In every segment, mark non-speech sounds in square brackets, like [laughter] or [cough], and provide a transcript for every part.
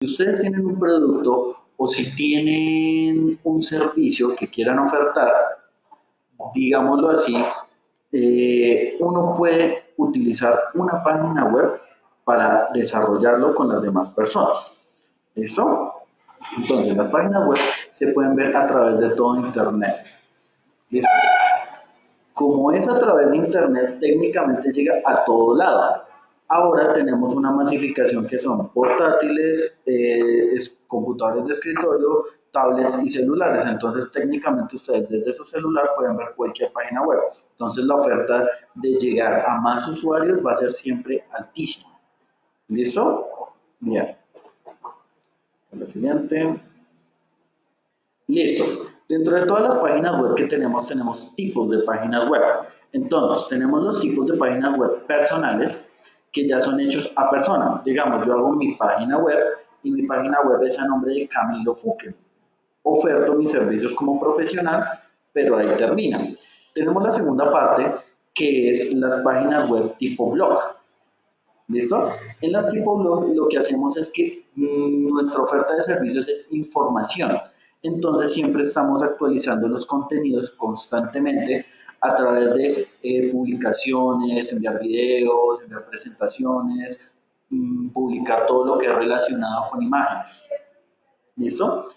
ustedes tienen un producto o si tienen un servicio que quieran ofertar, digámoslo así, eh, uno puede utilizar una página web para desarrollarlo con las demás personas. ¿Listo? Entonces, las páginas web se pueden ver a través de todo Internet. ¿Listo? Como es a través de Internet, técnicamente llega a todo lado. Ahora tenemos una masificación que son portátiles, eh, computadores de escritorio, tablets y celulares. Entonces, técnicamente ustedes desde su celular pueden ver cualquier página web. Entonces, la oferta de llegar a más usuarios va a ser siempre altísima. ¿Listo? Bien. Lo siguiente. Listo. Dentro de todas las páginas web que tenemos, tenemos tipos de páginas web. Entonces, tenemos los tipos de páginas web personales que ya son hechos a persona. Digamos, yo hago mi página web y mi página web es a nombre de Camilo Fuque. Oferto mis servicios como profesional, pero ahí termina. Tenemos la segunda parte, que es las páginas web tipo blog. ¿Listo? En las tipo blog lo que hacemos es que mm, nuestra oferta de servicios es información. Entonces siempre estamos actualizando los contenidos constantemente a través de eh, publicaciones, enviar videos, enviar presentaciones, mm, publicar todo lo que es relacionado con imágenes. ¿Listo?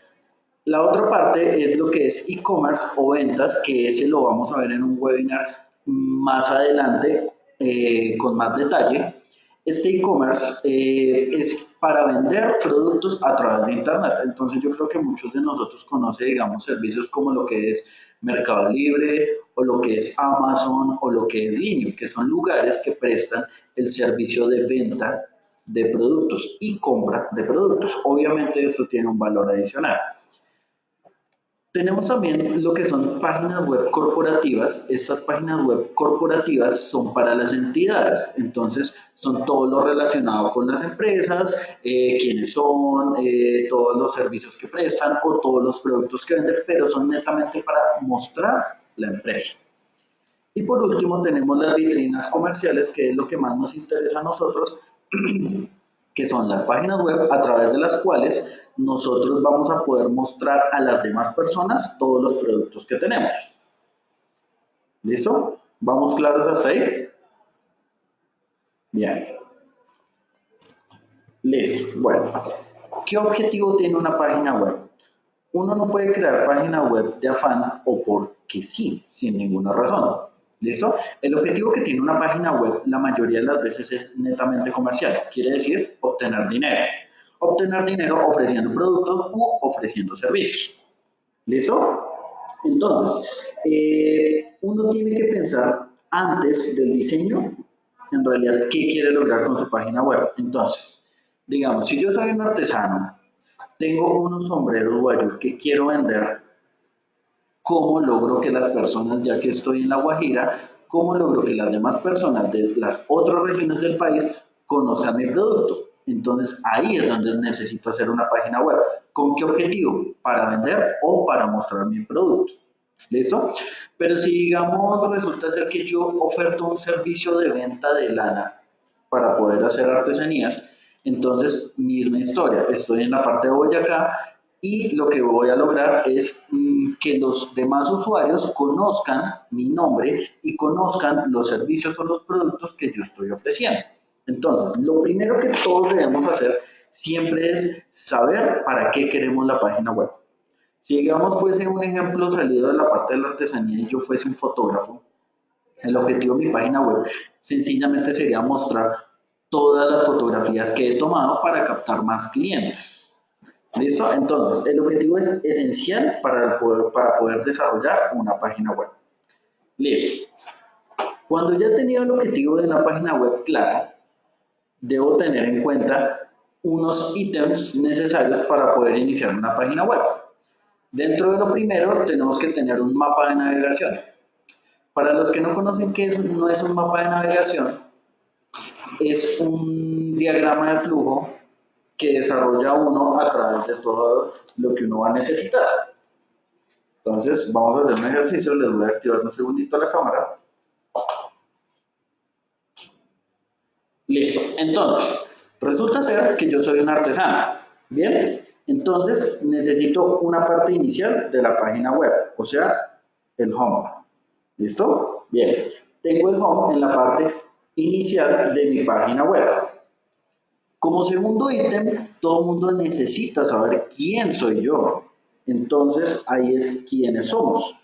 La otra parte es lo que es e-commerce o ventas, que ese lo vamos a ver en un webinar más adelante eh, con más detalle. Este e-commerce eh, es para vender productos a través de Internet. Entonces yo creo que muchos de nosotros conocen, digamos, servicios como lo que es Mercado Libre o lo que es Amazon o lo que es Linio, que son lugares que prestan el servicio de venta de productos y compra de productos. Obviamente esto tiene un valor adicional. Tenemos también lo que son páginas web corporativas. Estas páginas web corporativas son para las entidades, entonces son todo lo relacionado con las empresas, eh, quiénes son, eh, todos los servicios que prestan o todos los productos que venden, pero son netamente para mostrar la empresa. Y por último tenemos las vitrinas comerciales, que es lo que más nos interesa a nosotros, [clears throat] que son las páginas web a través de las cuales nosotros vamos a poder mostrar a las demás personas todos los productos que tenemos. ¿Listo? ¿Vamos claros hasta ahí? Bien. Listo. Bueno, ¿qué objetivo tiene una página web? Uno no puede crear página web de afán o porque sí, sin ninguna razón. ¿Listo? El objetivo que tiene una página web la mayoría de las veces es netamente comercial, quiere decir obtener dinero. Obtener dinero ofreciendo productos u ofreciendo servicios. ¿Listo? Entonces, eh, uno tiene que pensar antes del diseño, en realidad, qué quiere lograr con su página web. Entonces, digamos, si yo soy un artesano, tengo unos sombreros guayos que quiero vender ¿Cómo logro que las personas, ya que estoy en La Guajira, cómo logro que las demás personas de las otras regiones del país conozcan mi producto? Entonces ahí es donde necesito hacer una página web. ¿Con qué objetivo? Para vender o para mostrar mi producto. ¿Listo? Pero si digamos resulta ser que yo oferto un servicio de venta de lana para poder hacer artesanías, entonces misma historia, estoy en la parte de Boyacá y lo que voy a lograr es que los demás usuarios conozcan mi nombre y conozcan los servicios o los productos que yo estoy ofreciendo. Entonces, lo primero que todos debemos hacer siempre es saber para qué queremos la página web. Si digamos fuese un ejemplo salido de la parte de la artesanía y yo fuese un fotógrafo, el objetivo de mi página web sencillamente sería mostrar todas las fotografías que he tomado para captar más clientes. ¿Listo? Entonces, el objetivo es esencial para poder, para poder desarrollar una página web. Listo. Cuando ya he tenido el objetivo de una página web clara, debo tener en cuenta unos ítems necesarios para poder iniciar una página web. Dentro de lo primero, tenemos que tener un mapa de navegación. Para los que no conocen qué es, no es un mapa de navegación, es un diagrama de flujo que desarrolla uno a través de todo lo que uno va a necesitar. Entonces, vamos a hacer un ejercicio, les voy a activar un segundito la cámara. Listo. Entonces, resulta ser que yo soy un artesano. Bien, entonces necesito una parte inicial de la página web, o sea, el home. ¿Listo? Bien, tengo el home en la parte inicial de mi página web. Como segundo ítem, todo el mundo necesita saber quién soy yo. Entonces, ahí es quiénes somos.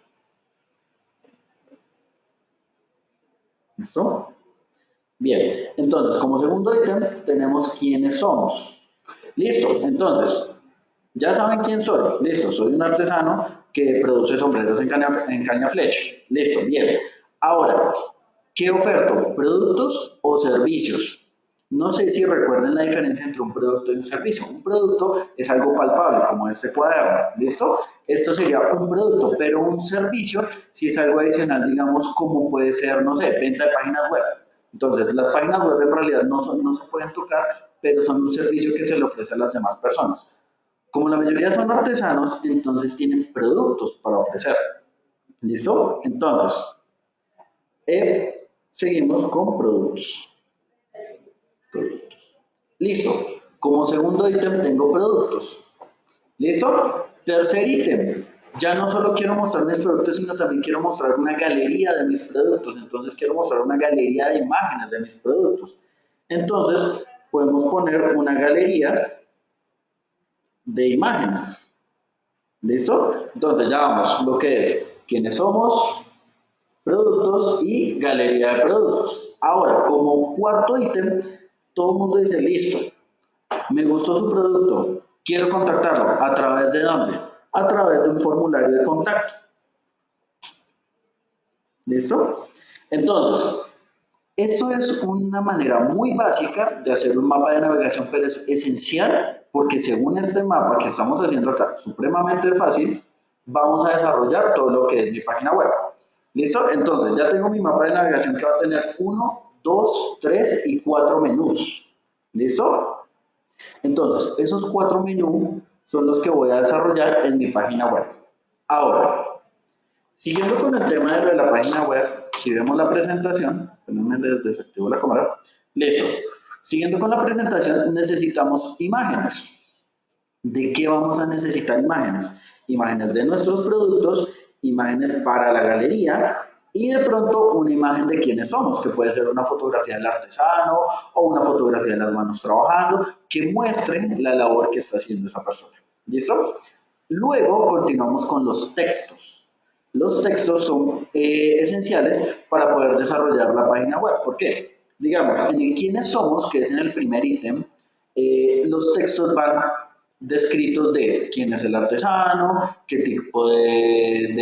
¿Listo? Bien, entonces, como segundo ítem, tenemos quiénes somos. Listo, entonces, ya saben quién soy. Listo, soy un artesano que produce sombreros en caña, en caña flecha. Listo, bien. Ahora, ¿qué oferto? ¿Productos o servicios? No sé si recuerden la diferencia entre un producto y un servicio. Un producto es algo palpable, como este cuaderno, ¿listo? Esto sería un producto, pero un servicio si es algo adicional, digamos, como puede ser, no sé, venta de páginas web. Entonces, las páginas web en realidad no, no se pueden tocar, pero son un servicio que se le ofrece a las demás personas. Como la mayoría son artesanos, entonces tienen productos para ofrecer. ¿Listo? Entonces, eh, seguimos con productos. Listo. Como segundo ítem tengo productos. ¿Listo? Tercer ítem. Ya no solo quiero mostrar mis productos, sino también quiero mostrar una galería de mis productos. Entonces quiero mostrar una galería de imágenes de mis productos. Entonces podemos poner una galería de imágenes. ¿Listo? Entonces ya vamos, lo que es quiénes somos, productos y galería de productos. Ahora, como cuarto ítem, todo el mundo dice, listo, me gustó su producto, quiero contactarlo. ¿A través de dónde? A través de un formulario de contacto. ¿Listo? Entonces, esto es una manera muy básica de hacer un mapa de navegación, pero es esencial porque según este mapa que estamos haciendo acá, supremamente fácil, vamos a desarrollar todo lo que es mi página web. ¿Listo? Entonces, ya tengo mi mapa de navegación que va a tener uno, 2, 3 y 4 menús. ¿Listo? Entonces, esos cuatro menús son los que voy a desarrollar en mi página web. Ahora, siguiendo con el tema de la página web, si vemos la presentación, déjenme desactivo la cámara, listo. Siguiendo con la presentación, necesitamos imágenes. ¿De qué vamos a necesitar imágenes? Imágenes de nuestros productos, imágenes para la galería, y de pronto una imagen de quiénes somos, que puede ser una fotografía del artesano o una fotografía de las manos trabajando, que muestre la labor que está haciendo esa persona. ¿Listo? Luego continuamos con los textos. Los textos son eh, esenciales para poder desarrollar la página web. ¿Por qué? Digamos, en el quiénes somos, que es en el primer ítem, eh, los textos van descritos de quién es el artesano, qué tipo de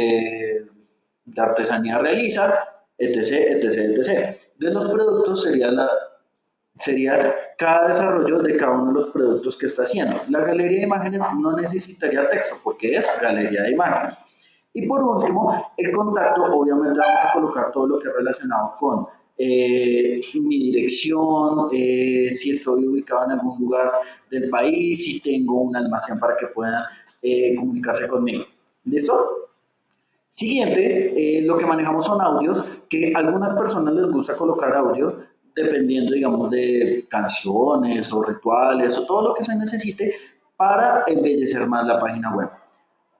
artesanía realiza, etc, etc, etc. De los productos sería, la, sería cada desarrollo de cada uno de los productos que está haciendo. La galería de imágenes no necesitaría texto porque es galería de imágenes. Y por último, el contacto, obviamente vamos a colocar todo lo que es relacionado con eh, mi dirección, eh, si estoy ubicado en algún lugar del país, si tengo un almacén para que puedan eh, comunicarse conmigo. ¿Listo? Siguiente, eh, lo que manejamos son audios, que a algunas personas les gusta colocar audio, dependiendo, digamos, de canciones o rituales o todo lo que se necesite para embellecer más la página web.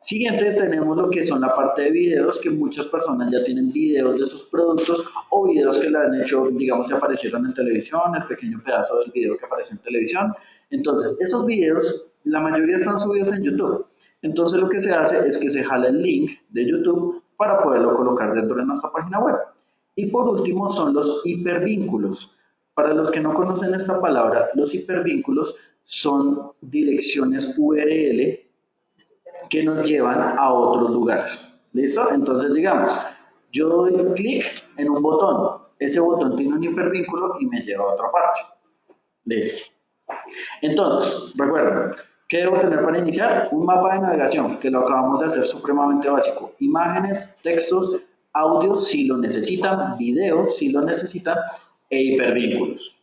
Siguiente, tenemos lo que son la parte de videos, que muchas personas ya tienen videos de sus productos o videos que le han hecho, digamos, que aparecieron en televisión, el pequeño pedazo del video que apareció en televisión. Entonces, esos videos, la mayoría están subidos en YouTube. Entonces lo que se hace es que se jala el link de YouTube para poderlo colocar dentro de nuestra página web. Y por último son los hipervínculos. Para los que no conocen esta palabra, los hipervínculos son direcciones URL que nos llevan a otros lugares. ¿Listo? Entonces digamos, yo doy clic en un botón, ese botón tiene un hipervínculo y me lleva a otra parte. ¿Listo? Entonces, recuerden, ¿Qué debo tener para iniciar? Un mapa de navegación, que lo acabamos de hacer supremamente básico. Imágenes, textos, audios si lo necesitan, videos si lo necesitan, e hipervínculos.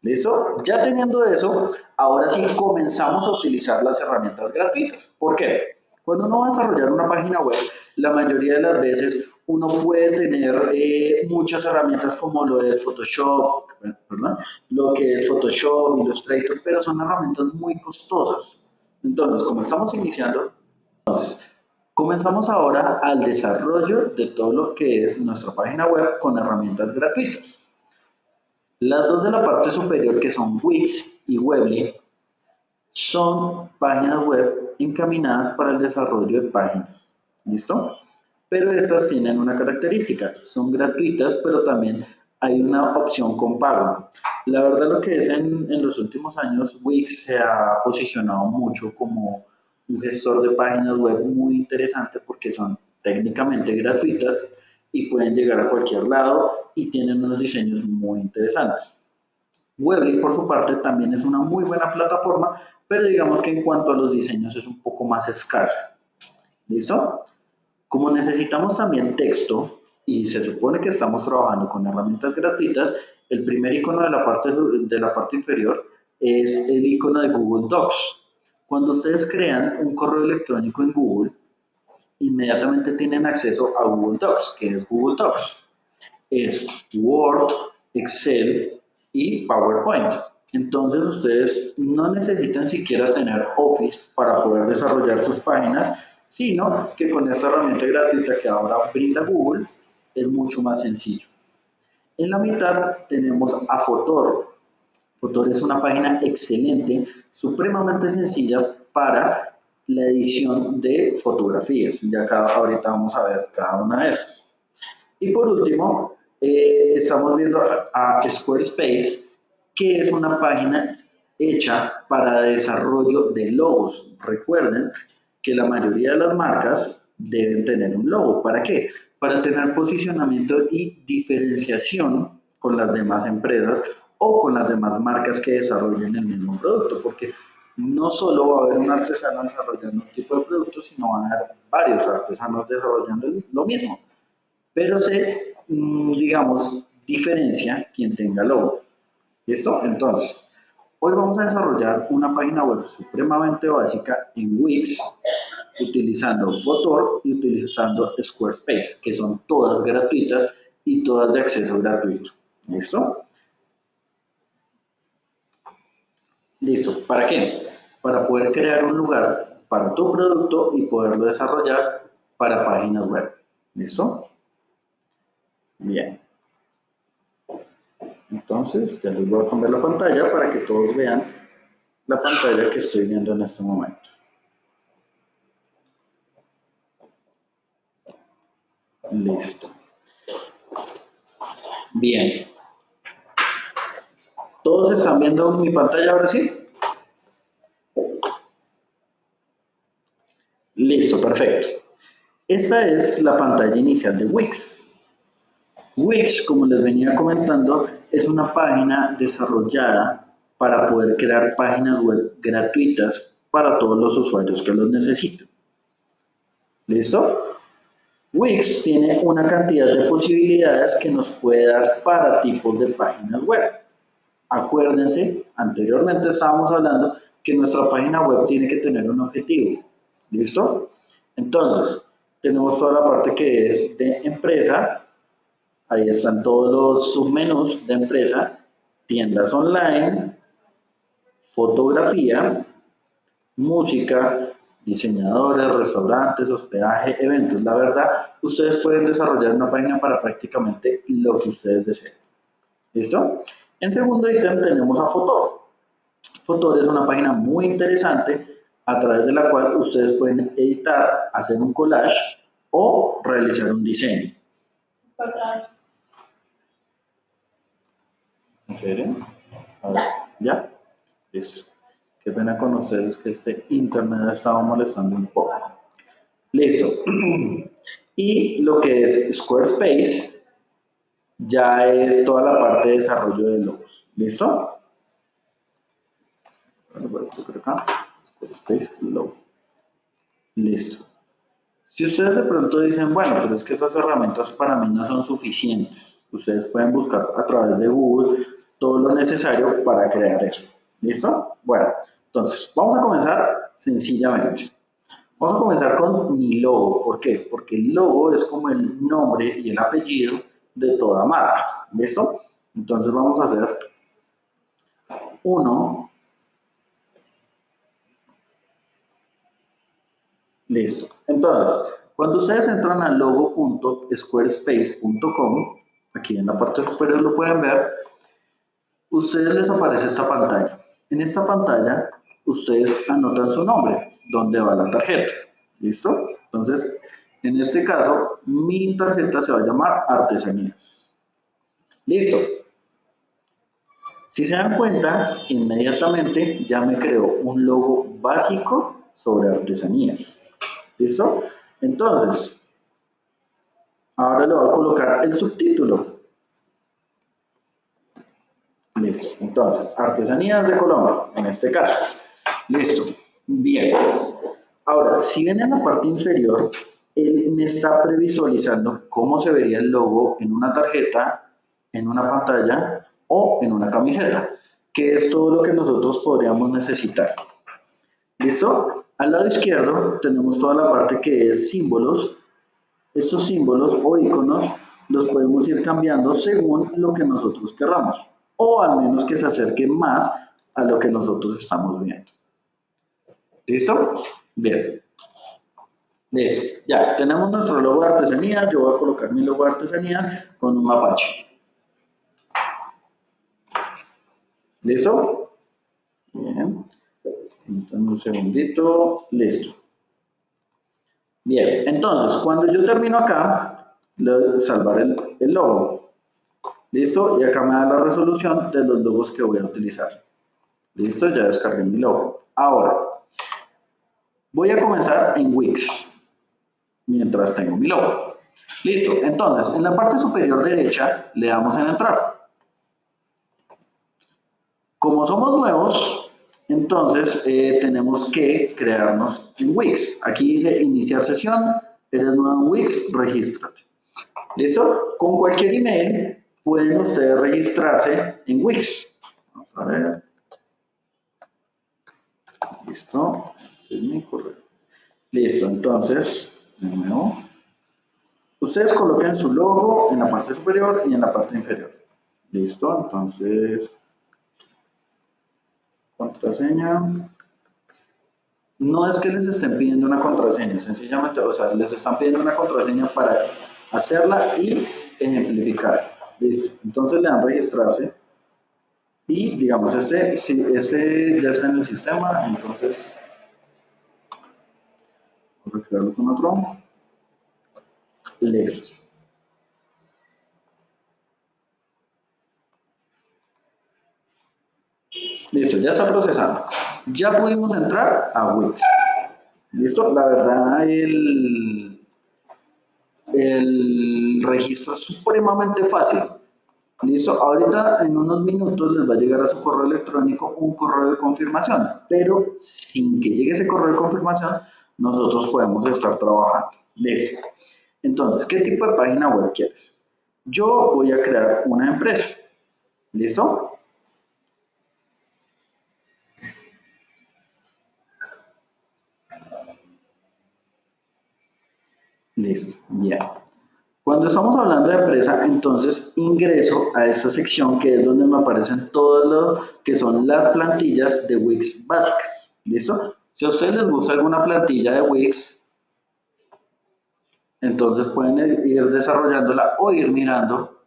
¿Listo? Ya teniendo eso, ahora sí comenzamos a utilizar las herramientas gratuitas. ¿Por qué? Cuando uno va a desarrollar una página web, la mayoría de las veces uno puede tener eh, muchas herramientas como lo de Photoshop, ¿verdad? Lo que es Photoshop, Illustrator, pero son herramientas muy costosas. Entonces, como estamos iniciando, entonces, comenzamos ahora al desarrollo de todo lo que es nuestra página web con herramientas gratuitas. Las dos de la parte superior, que son Wix y Weebly, son páginas web encaminadas para el desarrollo de páginas. ¿Listo? Pero estas tienen una característica, son gratuitas, pero también hay una opción con pago. La verdad lo que es en, en los últimos años, Wix se ha posicionado mucho como un gestor de páginas web muy interesante porque son técnicamente gratuitas y pueden llegar a cualquier lado y tienen unos diseños muy interesantes. Weebly, por su parte, también es una muy buena plataforma, pero digamos que en cuanto a los diseños es un poco más escasa. ¿Listo? Como necesitamos también texto y se supone que estamos trabajando con herramientas gratuitas, el primer icono de la parte, de la parte inferior es el icono de Google Docs. Cuando ustedes crean un correo electrónico en Google, inmediatamente tienen acceso a Google Docs, que es Google Docs. Es Word, Excel y PowerPoint. Entonces ustedes no necesitan siquiera tener Office para poder desarrollar sus páginas, sino que con esta herramienta gratuita que ahora brinda Google es mucho más sencillo. En la mitad tenemos a Fotor. Fotor es una página excelente, supremamente sencilla para la edición de fotografías. Ya acá ahorita vamos a ver cada una de estas. Y por último, eh, estamos viendo a, Squarespace, que es una página hecha para desarrollo de logos. Recuerden que la mayoría de las marcas deben tener un logo. ¿Para qué? Para tener posicionamiento y diferenciación con las demás empresas o con las demás marcas que desarrollen el mismo producto, porque no solo va a haber un artesano desarrollando un tipo de producto, sino van a haber varios artesanos desarrollando lo mismo. Pero se, mm, digamos, diferencia quien tenga logo. ¿Listo? Entonces, hoy vamos a desarrollar una página web supremamente básica en Wix, utilizando Fotor y utilizando Squarespace, que son todas gratuitas y todas de acceso gratuito. ¿Listo? Listo. ¿Para qué? Para poder crear un lugar para tu producto y poderlo desarrollar para páginas web. ¿Listo? Bien. Entonces, ya les voy a cambiar la pantalla para que todos vean la pantalla que estoy viendo en este momento. Listo. Bien. ¿Todos están viendo mi pantalla ahora sí? Listo, perfecto. Esa es la pantalla inicial de Wix. Wix, como les venía comentando, es una página desarrollada para poder crear páginas web gratuitas para todos los usuarios que los necesiten. ¿Listo? Wix tiene una cantidad de posibilidades que nos puede dar para tipos de páginas web. Acuérdense, anteriormente estábamos hablando que nuestra página web tiene que tener un objetivo. ¿Listo? Entonces, tenemos toda la parte que es de empresa, Ahí están todos los submenús de empresa, tiendas online, fotografía, música, diseñadores, restaurantes, hospedaje, eventos. La verdad, ustedes pueden desarrollar una página para prácticamente lo que ustedes deseen. ¿Listo? En segundo ítem tenemos a Fotor. Fotor es una página muy interesante a través de la cual ustedes pueden editar, hacer un collage o realizar un diseño. ¿En serio? Ya. ¿Ya? Listo. Qué pena con ustedes que este internet ha estado molestando un poco. Listo. [clears throat] Y lo que es Squarespace ya es toda la parte de desarrollo de logos. ¿Listo? Voy a acá. Squarespace logo. Listo. Si ustedes de pronto dicen, bueno, pero es que esas herramientas para mí no son suficientes, ustedes pueden buscar a través de Google todo lo necesario para crear eso. ¿Listo? Bueno, entonces, vamos a comenzar sencillamente. Vamos a comenzar con mi logo. ¿Por qué? Porque el logo es como el nombre y el apellido de toda marca. ¿Listo? Entonces vamos a hacer uno. Listo. Entonces, cuando ustedes entran a logo.squarespace.com, aquí en la parte superior lo pueden ver, ustedes les aparece esta pantalla. En esta pantalla, ustedes anotan su nombre, dónde va la tarjeta. ¿Listo? Entonces, en este caso, mi tarjeta se va a llamar Artesanías. Listo. Si se dan cuenta, inmediatamente ya me creó un logo básico sobre artesanías. ¿Listo? Entonces, ahora le voy a colocar el subtítulo. Listo. Entonces, artesanías de Colombia, en este caso. Listo. Bien. Ahora, si ven en la parte inferior, él me está previsualizando cómo se vería el logo en una tarjeta, en una pantalla o en una camiseta, que es todo lo que nosotros podríamos necesitar. ¿Listo? Al lado izquierdo tenemos toda la parte que es símbolos. Estos símbolos o iconos los podemos ir cambiando según lo que nosotros querramos, o al menos que se acerque más a lo que nosotros estamos viendo. ¿Listo? Bien. Listo. Ya, tenemos nuestro logo de artesanía. Yo voy a colocar mi logo de artesanía con un mapache. ¿Listo? Bien. Entonces, un segundito. Listo. Bien, entonces, cuando yo termino acá, le salvar el, el logo. ¿Listo? Y acá me da la resolución de los logos que voy a utilizar. ¿Listo? Ya descargué mi logo. Ahora, voy a comenzar en Wix, mientras tengo mi logo. Listo, entonces, en la parte superior derecha le damos en entrar. Como somos nuevos, entonces, eh, tenemos que crearnos en Wix. Aquí dice iniciar sesión, eres nuevo en Wix, regístrate. ¿Listo? Con cualquier email pueden ustedes registrarse en Wix. Vamos a ver. Listo. Este es mi correo. Listo, entonces, de nuevo. Ustedes coloquen su logo en la parte superior y en la parte inferior. Listo, entonces Contraseña. No es que les estén pidiendo una contraseña, sencillamente, o sea, les están pidiendo una contraseña para hacerla y ejemplificar. Listo. Entonces le dan registrarse. Y digamos, ese, si ese ya está en el sistema, entonces vamos a crearlo con otro. Listo. Listo, ya está procesando. Ya pudimos entrar a Wix. Listo, la verdad el, el registro es supremamente fácil. Listo, ahorita en unos minutos les va a llegar a su correo electrónico un correo de confirmación, pero sin que llegue ese correo de confirmación, nosotros podemos estar trabajando. Listo. Entonces, ¿qué tipo de página web quieres? Yo voy a crear una empresa. ¿Listo? Listo, bien. Cuando estamos hablando de empresa, entonces ingreso a esta sección que es donde me aparecen todos lo que son las plantillas de Wix básicas. ¿Listo? Si a ustedes les gusta alguna plantilla de Wix, entonces pueden ir desarrollándola o ir mirando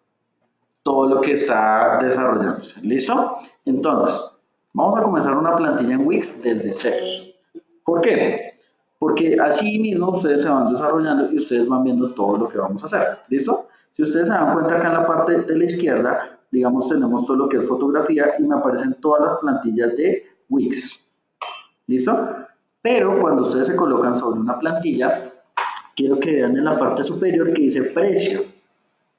todo lo que está desarrollándose. ¿Listo? Entonces, vamos a comenzar una plantilla en Wix desde cero. ¿Por qué? Porque así mismo ustedes se van desarrollando y ustedes van viendo todo lo que vamos a hacer. ¿Listo? Si ustedes se dan cuenta acá en la parte de la izquierda, digamos, tenemos todo lo que es fotografía y me aparecen todas las plantillas de Wix. ¿Listo? Pero cuando ustedes se colocan sobre una plantilla, quiero que vean en la parte superior que dice precio.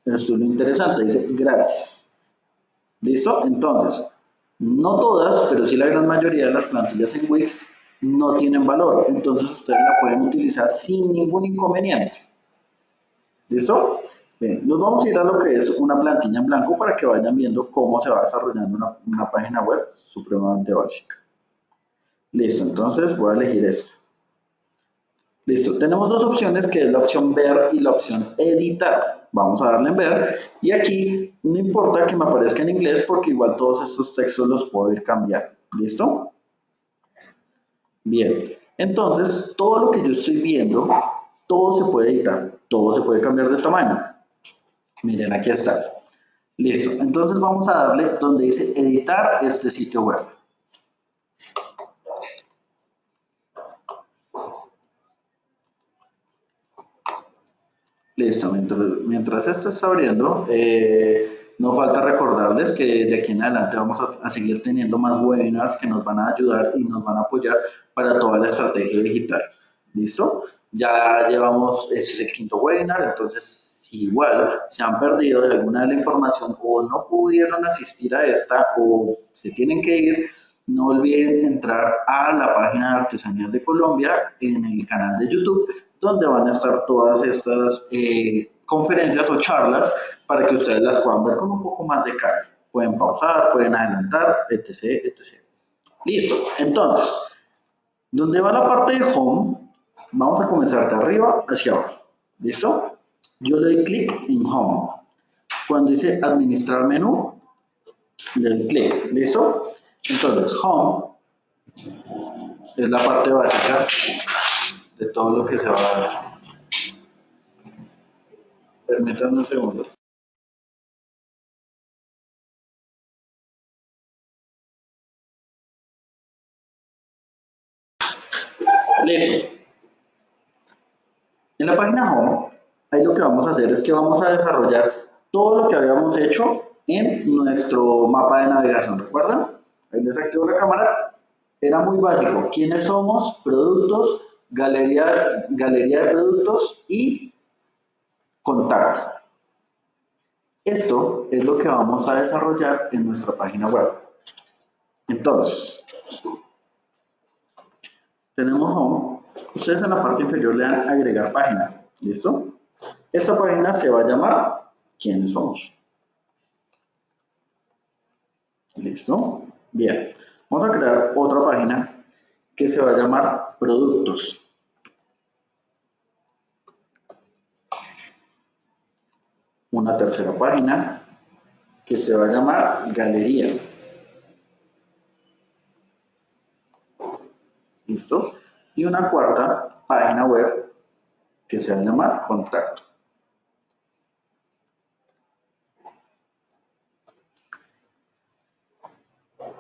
Esto es lo interesante, dice gratis. ¿Listo? Entonces, no todas, pero sí la gran mayoría de las plantillas en Wix no tienen valor. Entonces ustedes la pueden utilizar sin ningún inconveniente. ¿Listo? Bien, nos vamos a ir a lo que es una plantilla en blanco para que vayan viendo cómo se va desarrollando una, una página web supremamente básica. Listo, entonces voy a elegir esta. Listo, tenemos dos opciones que es la opción ver y la opción editar. Vamos a darle en ver y aquí no importa que me aparezca en inglés porque igual todos estos textos los puedo ir cambiando. ¿Listo? Bien, entonces todo lo que yo estoy viendo, todo se puede editar, todo se puede cambiar de tamaño. Miren, aquí está. Listo, entonces vamos a darle donde dice editar este sitio web. Listo, mientras, esto está abriendo, eh, no falta recordarles que de aquí en adelante vamos a, seguir teniendo más webinars que nos van a ayudar y nos van a apoyar para toda la estrategia digital. ¿Listo? Ya llevamos, este es el quinto webinar, entonces si igual se han perdido de alguna de la información o no pudieron asistir a esta o se tienen que ir, no olviden entrar a la página de Artesanías de Colombia en el canal de YouTube donde van a estar todas estas eh, conferencias o charlas para que ustedes las puedan ver con un poco más de calma. Pueden pausar, pueden adelantar, etc, etc. Listo. Entonces, donde va la parte de Home, vamos a comenzar de arriba hacia abajo. ¿Listo? Yo le doy clic en Home. Cuando dice Administrar menú, le doy clic. ¿Listo? Entonces, Home es la parte básica de todo lo que se va a dar. Permítanme un segundo. Listo. En la página Home, ahí lo que vamos a hacer es que vamos a desarrollar todo lo que habíamos hecho en nuestro mapa de navegación. ¿Recuerdan? Ahí les activo la cámara. Era muy básico. ¿Quiénes somos? Productos, galería, galería de productos y contacto. Esto es lo que vamos a desarrollar en nuestra página web. Entonces, tenemos home. Ustedes en la parte inferior le dan agregar página. ¿Listo? Esta página se va a llamar ¿Quiénes somos? ¿Listo? Bien. Vamos a crear otra página que se va a llamar productos. Una tercera página que se va a llamar galería. ¿Listo? Y una cuarta página web que se va a llamar contacto.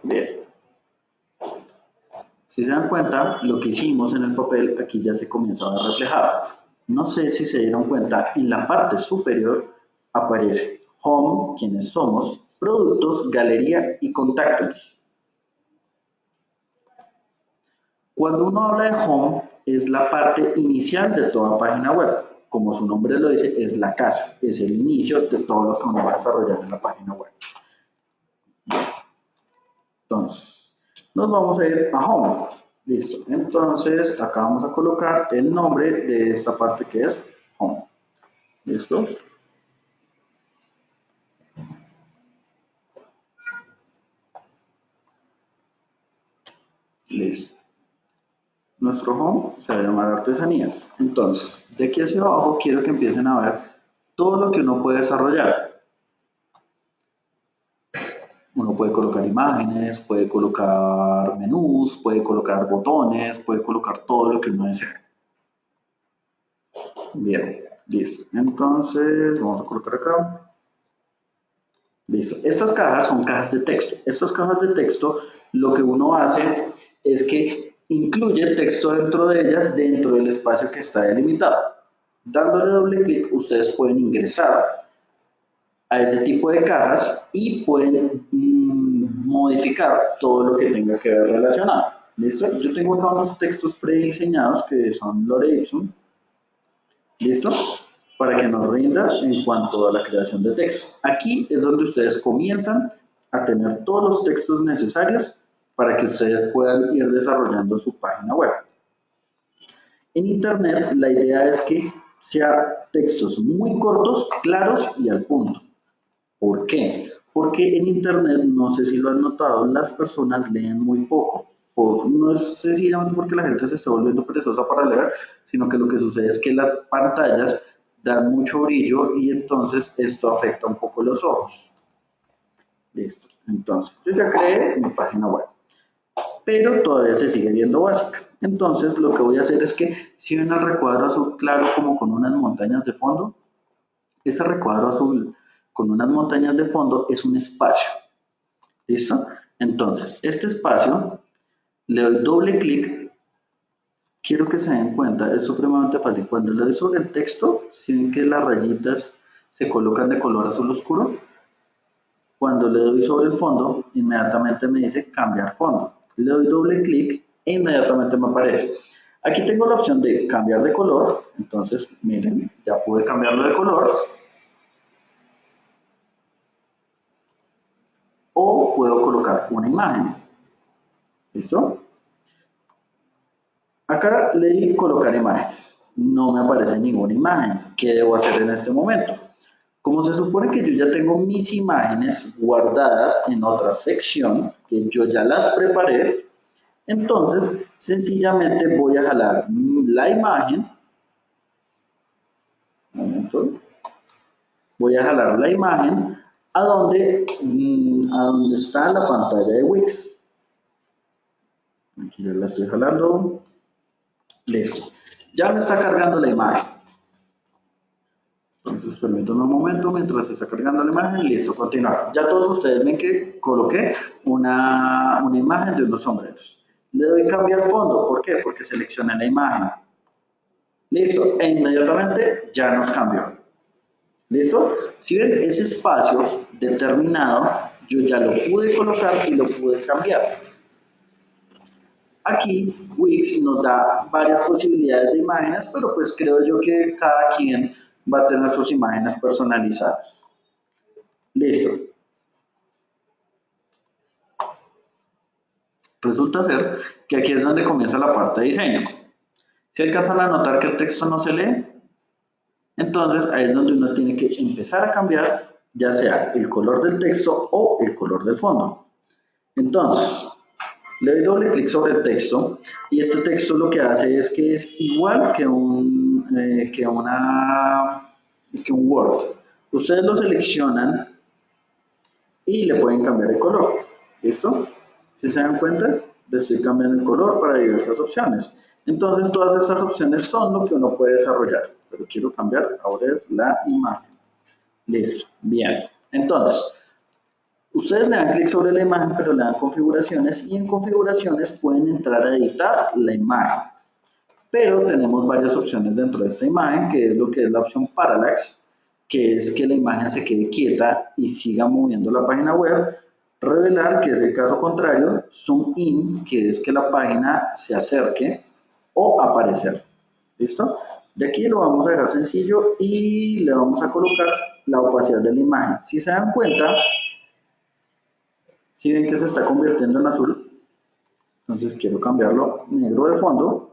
Bien. Si se dan cuenta, lo que hicimos en el papel aquí ya se comienza a reflejar. No sé si se dieron cuenta, en la parte superior aparece Home, quienes somos, Productos, Galería y Contactos. Cuando uno habla de Home, es la parte inicial de toda página web. Como su nombre lo dice, es la casa, es el inicio de todo lo que uno va a desarrollar en la página web. Entonces, nos vamos a ir a Home. Listo. Entonces, acá vamos a colocar el nombre de esta parte que es Home. ¿Listo? Listo. Nuestro home se va a llamar artesanías. Entonces, de aquí hacia abajo quiero que empiecen a ver todo lo que uno puede desarrollar. Uno puede colocar imágenes, puede colocar menús, puede colocar botones, puede colocar todo lo que uno desea. Bien, listo. Entonces, vamos a colocar acá. Listo. Estas cajas son cajas de texto. Estas cajas de texto, lo que uno hace es que incluye texto dentro de ellas, dentro del espacio que está delimitado. Dándole doble clic, ustedes pueden ingresar a ese tipo de cajas y pueden mm, modificar todo lo que tenga que ver relacionado. ¿Listo? Yo tengo acá unos textos prediseñados que son Lore Ipsum. ¿Listo? Para que nos rinda en cuanto a la creación de texto. Aquí es donde ustedes comienzan a tener todos los textos necesarios para que ustedes puedan ir desarrollando su página web. En Internet la idea es que sea textos muy cortos, claros y al punto. ¿Por qué? Porque en Internet, no sé si lo han notado, las personas leen muy poco. no es sencillamente porque la gente se está volviendo perezosa para leer, sino que lo que sucede es que las pantallas dan mucho brillo y entonces esto afecta un poco los ojos. Listo. Entonces, yo ya creé mi página web, pero todavía se sigue viendo básica. Entonces, lo que voy a hacer es que si ven el recuadro azul claro como con unas montañas de fondo, ese recuadro azul con unas montañas de fondo es un espacio. ¿Listo? Entonces, este espacio, le doy doble clic. Quiero que se den cuenta, es supremamente fácil. Cuando le doy sobre el texto, si ven que las rayitas se colocan de color azul oscuro, cuando le doy sobre el fondo, inmediatamente me dice cambiar fondo. Le doy doble clic e inmediatamente me aparece. Aquí tengo la opción de cambiar de color. Entonces, miren, ya pude cambiarlo de color. O puedo colocar una imagen. ¿Listo? Acá le di colocar imágenes. No me aparece ninguna imagen. ¿Qué debo hacer en este momento? Como se supone que yo ya tengo mis imágenes guardadas en otra sección, que yo ya las preparé, entonces sencillamente voy a jalar la imagen, voy a jalar la imagen a donde, mm, a donde está la pantalla de Wix. Aquí ya la estoy jalando. Listo. Ya me está cargando la imagen. Un momento mientras se está cargando la imagen. Listo, continuar. Ya todos ustedes ven que coloqué una, una imagen de unos sombreros. Le doy cambiar fondo. ¿Por qué? Porque seleccioné la imagen. Listo. E inmediatamente ya nos cambió. ¿Listo? Si ven ese espacio determinado, yo ya lo pude colocar y lo pude cambiar. Aquí Wix nos da varias posibilidades de imágenes, pero pues creo yo que cada quien va a tener sus imágenes personalizadas. Listo. Resulta ser que aquí es donde comienza la parte de diseño. Si alcanzan a notar que el texto no se lee, entonces ahí es donde uno tiene que empezar a cambiar ya sea el color del texto o el color del fondo. Entonces, le doy doble clic sobre el texto y este texto lo que hace es que es igual que un, que una, que un Word. Ustedes lo seleccionan y le pueden cambiar el color. ¿Listo? Si se dan cuenta, le estoy cambiando el color para diversas opciones. Entonces, todas estas opciones son lo que uno puede desarrollar. Pero quiero cambiar, ahora es la imagen. Listo, bien. Entonces, Ustedes le dan clic sobre la imagen, pero le dan configuraciones y en configuraciones pueden entrar a editar la imagen. Pero tenemos varias opciones dentro de esta imagen, que es lo que es la opción Parallax, que es que la imagen se quede quieta y siga moviendo la página web. Revelar, que es el caso contrario. Zoom in, que es que la página se acerque o aparecer. ¿Listo? De aquí lo vamos a dejar sencillo y le vamos a colocar la opacidad de la imagen. Si se dan cuenta, si ven que se está convirtiendo en azul, entonces quiero cambiarlo negro de fondo.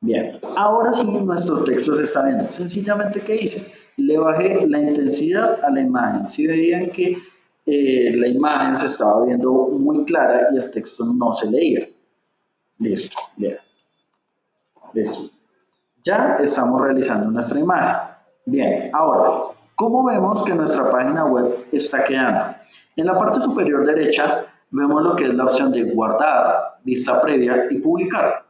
Bien, ahora sí nuestro texto se está viendo. Sencillamente, ¿qué hice? Le bajé la intensidad a la imagen. Si veían que eh, la imagen se estaba viendo muy clara y el texto no se leía. Listo, bien. Listo. Ya estamos realizando nuestra imagen. Bien, ahora, ¿cómo vemos que nuestra página web está quedando? En la parte superior derecha vemos lo que es la opción de guardar, vista previa y publicar.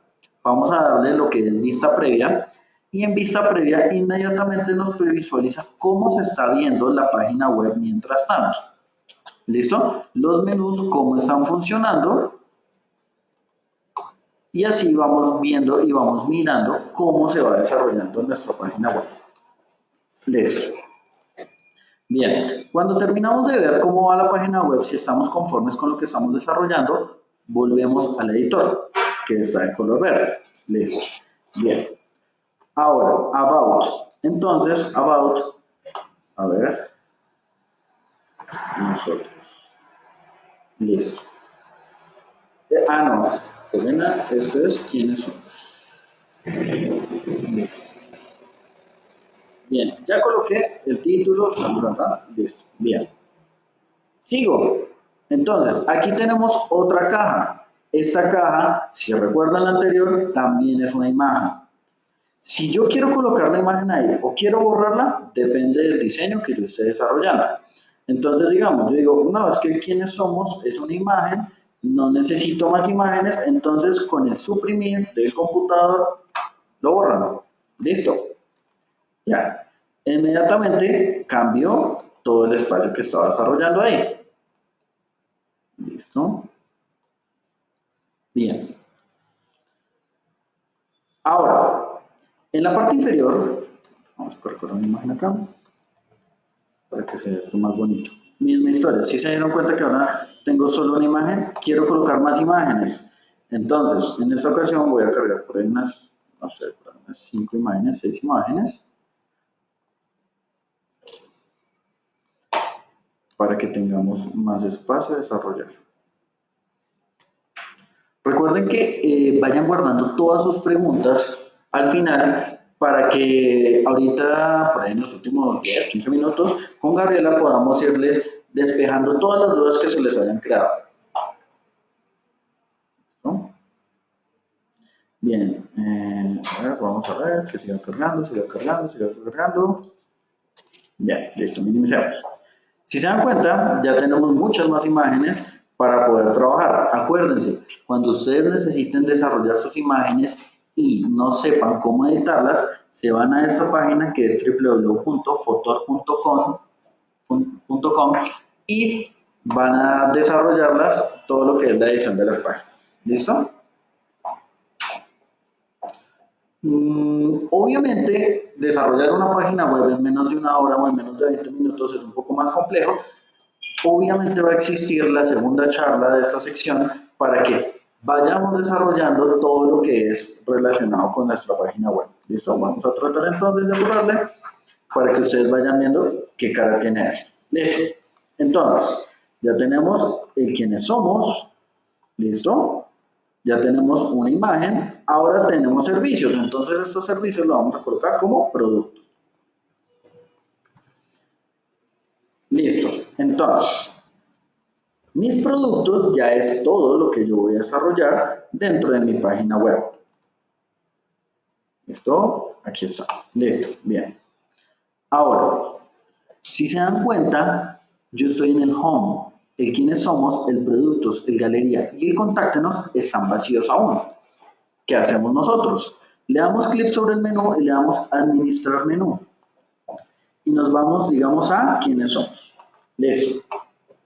Vamos a darle lo que es vista previa y en vista previa inmediatamente nos visualiza cómo se está viendo la página web mientras tanto. ¿Listo? Los menús, cómo están funcionando. Y así vamos viendo y vamos mirando cómo se va desarrollando nuestra página web. Listo. Bien, cuando terminamos de ver cómo va la página web, si estamos conformes con lo que estamos desarrollando, volvemos al editor, que está de color verde. Listo. Bien. Ahora, About. Entonces, About, a ver, nosotros. Listo. Eh, ah, no. Esto es quiénes somos. Listo. Bien, ya coloqué el título, listo, bien. Sigo. Entonces, aquí tenemos otra caja. Esta caja, si recuerdan la anterior, también es una imagen. Si yo quiero colocar la imagen ahí o quiero borrarla, depende del diseño que yo esté desarrollando. Entonces, digamos, yo digo, no, es que quienes somos es una imagen, no necesito más imágenes, entonces con el suprimir del computador lo borran. Listo. Ya. Inmediatamente cambió todo el espacio que estaba desarrollando ahí. Listo. Bien. Ahora, en la parte inferior, vamos a colocar una imagen acá, para que sea esto más bonito. Misma historia, si se dieron cuenta que ahora tengo solo una imagen, quiero colocar más imágenes. Entonces, en esta ocasión voy a cargar por ahí unas, no sé, por unas 5 imágenes, 6 imágenes. para que tengamos más espacio a desarrollar. Recuerden que eh, vayan guardando todas sus preguntas al final para que ahorita, por ahí en los últimos 10, 15 minutos, con Gabriela podamos irles despejando todas las dudas que se les hayan creado. Bien, eh, a vamos a ver que siga cargando, siga cargando, siga cargando. Ya, listo, minimizamos. Si se dan cuenta, ya tenemos muchas más imágenes para poder trabajar. Acuérdense, cuando ustedes necesiten desarrollar sus imágenes y no sepan cómo editarlas, se van a esta página que es www.fotor.com y van a desarrollarlas todo lo que es la edición de las páginas. ¿Listo? Mm, obviamente, desarrollar una página web en menos de una hora o en menos de 20 minutos es un poco más complejo. Obviamente va a existir la segunda charla de esta sección para que vayamos desarrollando todo lo que es relacionado con nuestra página web. ¿Listo? Vamos a tratar entonces de borrarle para que ustedes vayan viendo qué cara tiene esto. ¿Listo? Entonces, ya tenemos el quiénes somos. ¿Listo? Ya tenemos una imagen, ahora tenemos servicios, entonces estos servicios los vamos a colocar como productos. Listo, entonces, mis productos ya es todo lo que yo voy a desarrollar dentro de mi página web. ¿Listo? Aquí está. Listo, bien. Ahora, si se dan cuenta, yo estoy en el home el quiénes somos, el productos, el galería y el contáctenos están vacíos aún. ¿Qué hacemos nosotros? Le damos clic sobre el menú y le damos administrar menú. Y nos vamos, digamos, a quiénes somos. Listo.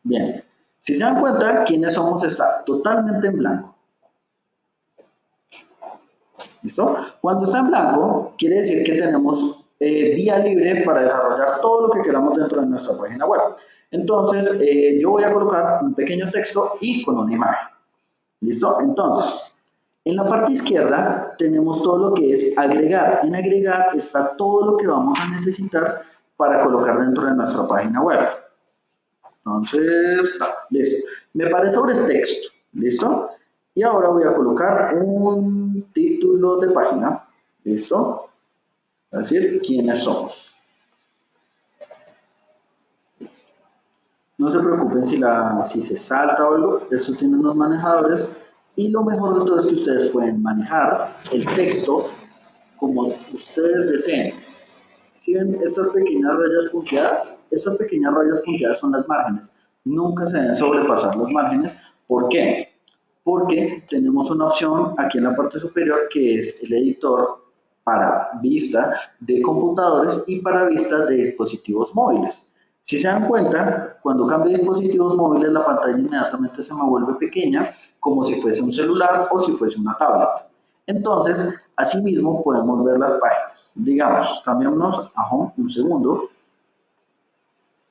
Bien. Si se dan cuenta, quiénes somos está totalmente en blanco. ¿Listo? Cuando está en blanco, quiere decir que tenemos eh, vía libre para desarrollar todo lo que queramos dentro de nuestra página web. Entonces, eh, yo voy a colocar un pequeño texto y con una imagen. ¿Listo? Entonces, en la parte izquierda tenemos todo lo que es agregar. En agregar está todo lo que vamos a necesitar para colocar dentro de nuestra página web. Entonces, listo. Me parece sobre texto, ¿listo? Y ahora voy a colocar un título de página, ¿listo? Es decir, quiénes somos. No se preocupen si, la, si se salta o algo, eso tienen los manejadores y lo mejor de todo es que ustedes pueden manejar el texto como ustedes deseen. Si ven estas pequeñas rayas punteadas, estas pequeñas rayas punteadas son las márgenes. Nunca se deben sobrepasar los márgenes. ¿Por qué? Porque tenemos una opción aquí en la parte superior que es el editor para vista de computadores y para vista de dispositivos móviles. Si se dan cuenta, cuando cambio dispositivos móviles, la pantalla inmediatamente se me vuelve pequeña, como si fuese un celular o si fuese una tablet. Entonces, asimismo, podemos ver las páginas. Digamos, cambiamos a Home un segundo,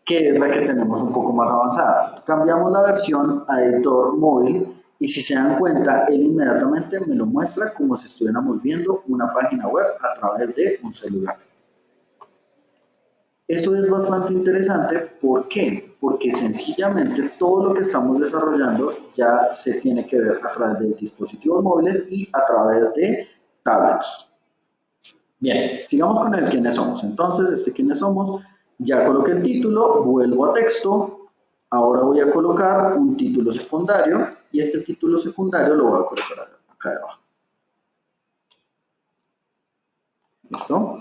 que es la que tenemos un poco más avanzada. Cambiamos la versión a editor móvil y si se dan cuenta, él inmediatamente me lo muestra como si estuviéramos viendo una página web a través de un celular. Eso es bastante interesante, ¿por qué? Porque sencillamente todo lo que estamos desarrollando ya se tiene que ver a través de dispositivos móviles y a través de tablets. Bien, sigamos con el quiénes somos. Entonces, este quiénes somos, ya coloqué el título, vuelvo a texto Ahora voy a colocar un título secundario y este título secundario lo voy a colocar acá abajo. ¿Listo?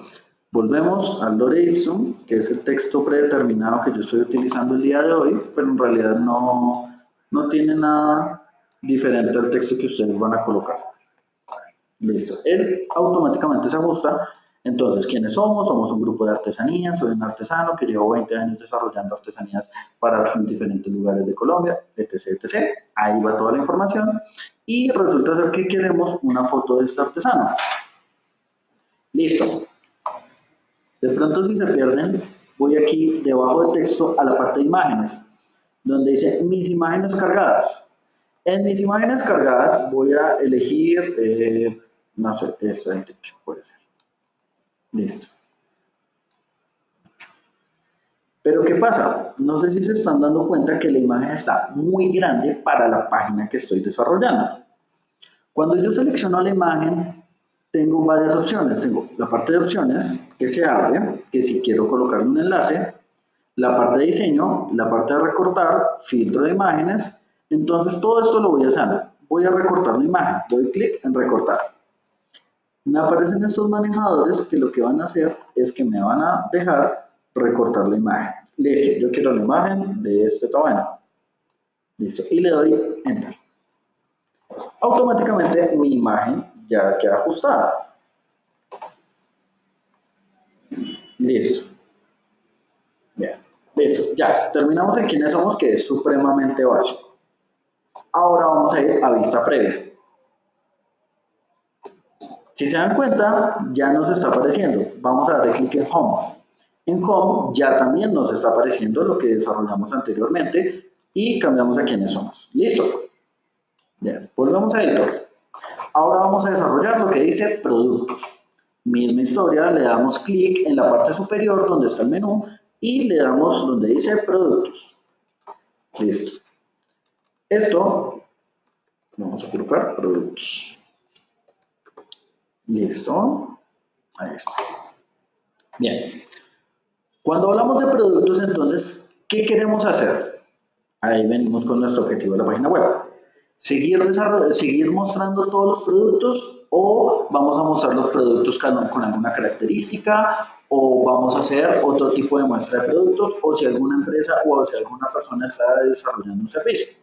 Volvemos al lore ipsum, que es el texto predeterminado que yo estoy utilizando el día de hoy, pero en realidad no, no tiene nada diferente al texto que ustedes van a colocar. Listo. Él automáticamente se ajusta. Entonces, ¿quiénes somos? Somos un grupo de artesanías, soy un artesano que llevo 20 años desarrollando artesanías para diferentes lugares de Colombia, etc, etc. Ahí va toda la información. Y resulta ser que queremos una foto de este artesano. Listo. De pronto si se pierden, voy aquí debajo del texto a la parte de imágenes, donde dice mis imágenes cargadas. En mis imágenes cargadas voy a elegir, eh, no sé, esta puede ser. Listo. Pero ¿qué pasa? No sé si se están dando cuenta que la imagen está muy grande para la página que estoy desarrollando. Cuando yo selecciono la imagen, tengo varias opciones. Tengo la parte de opciones que se abre, que si quiero colocar un enlace, la parte de diseño, la parte de recortar, filtro de imágenes. Entonces todo esto lo voy a hacer. Voy a recortar la imagen, doy clic en recortar. Me aparecen estos manejadores que lo que van a hacer es que me van a dejar recortar la imagen. Listo, yo quiero la imagen de este tamaño. Listo, y le doy Enter. Automáticamente mi imagen ya queda ajustada. Listo. Bien, listo. Ya, terminamos en quiénes somos, que es supremamente básico. Ahora vamos a ir a vista previa. Si se dan cuenta, ya nos está apareciendo. Vamos a darle clic en Home. En Home ya también nos está apareciendo lo que desarrollamos anteriormente y cambiamos a quiénes somos. Listo. Bien, volvemos a editor. Ahora vamos a desarrollar lo que dice productos. Misma historia, le damos clic en la parte superior donde está el menú y le damos donde dice productos. Listo. Esto, vamos a colocar productos. Listo. Ahí está. Bien. Cuando hablamos de productos, entonces, ¿qué queremos hacer? Ahí venimos con nuestro objetivo de la página web seguir, seguir mostrando todos los productos o vamos a mostrar los productos con, alguna característica o vamos a hacer otro tipo de muestra de productos o si alguna empresa o si alguna persona está desarrollando un servicio.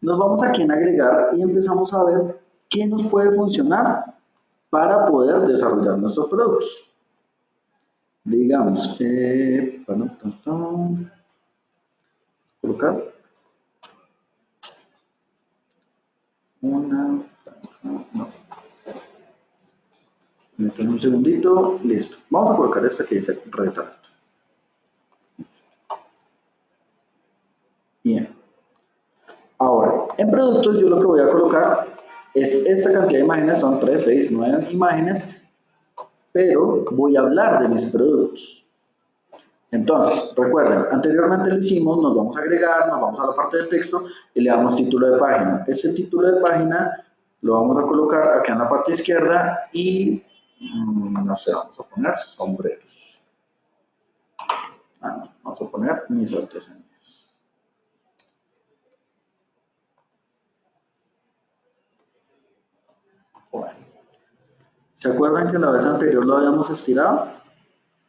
Nos vamos aquí en agregar y empezamos a ver qué nos puede funcionar para poder desarrollar nuestros productos. Digamos, que bueno, colocar una, no. un segundito, listo. Vamos a colocar esta que dice retrato. Bien. Ahora, en productos yo lo que voy a colocar es esta cantidad de imágenes, son 3, 6, 9 imágenes, pero voy a hablar de mis productos. Entonces, recuerden, anteriormente lo hicimos, nos vamos a agregar, nos vamos a la parte de texto y le damos título de página. Ese título de página lo vamos a colocar aquí en la parte izquierda y, mm, no sé, vamos a poner sombreros. Ah, no, vamos a poner mis artesanías. Bueno. ¿Se acuerdan que la vez anterior lo habíamos estirado?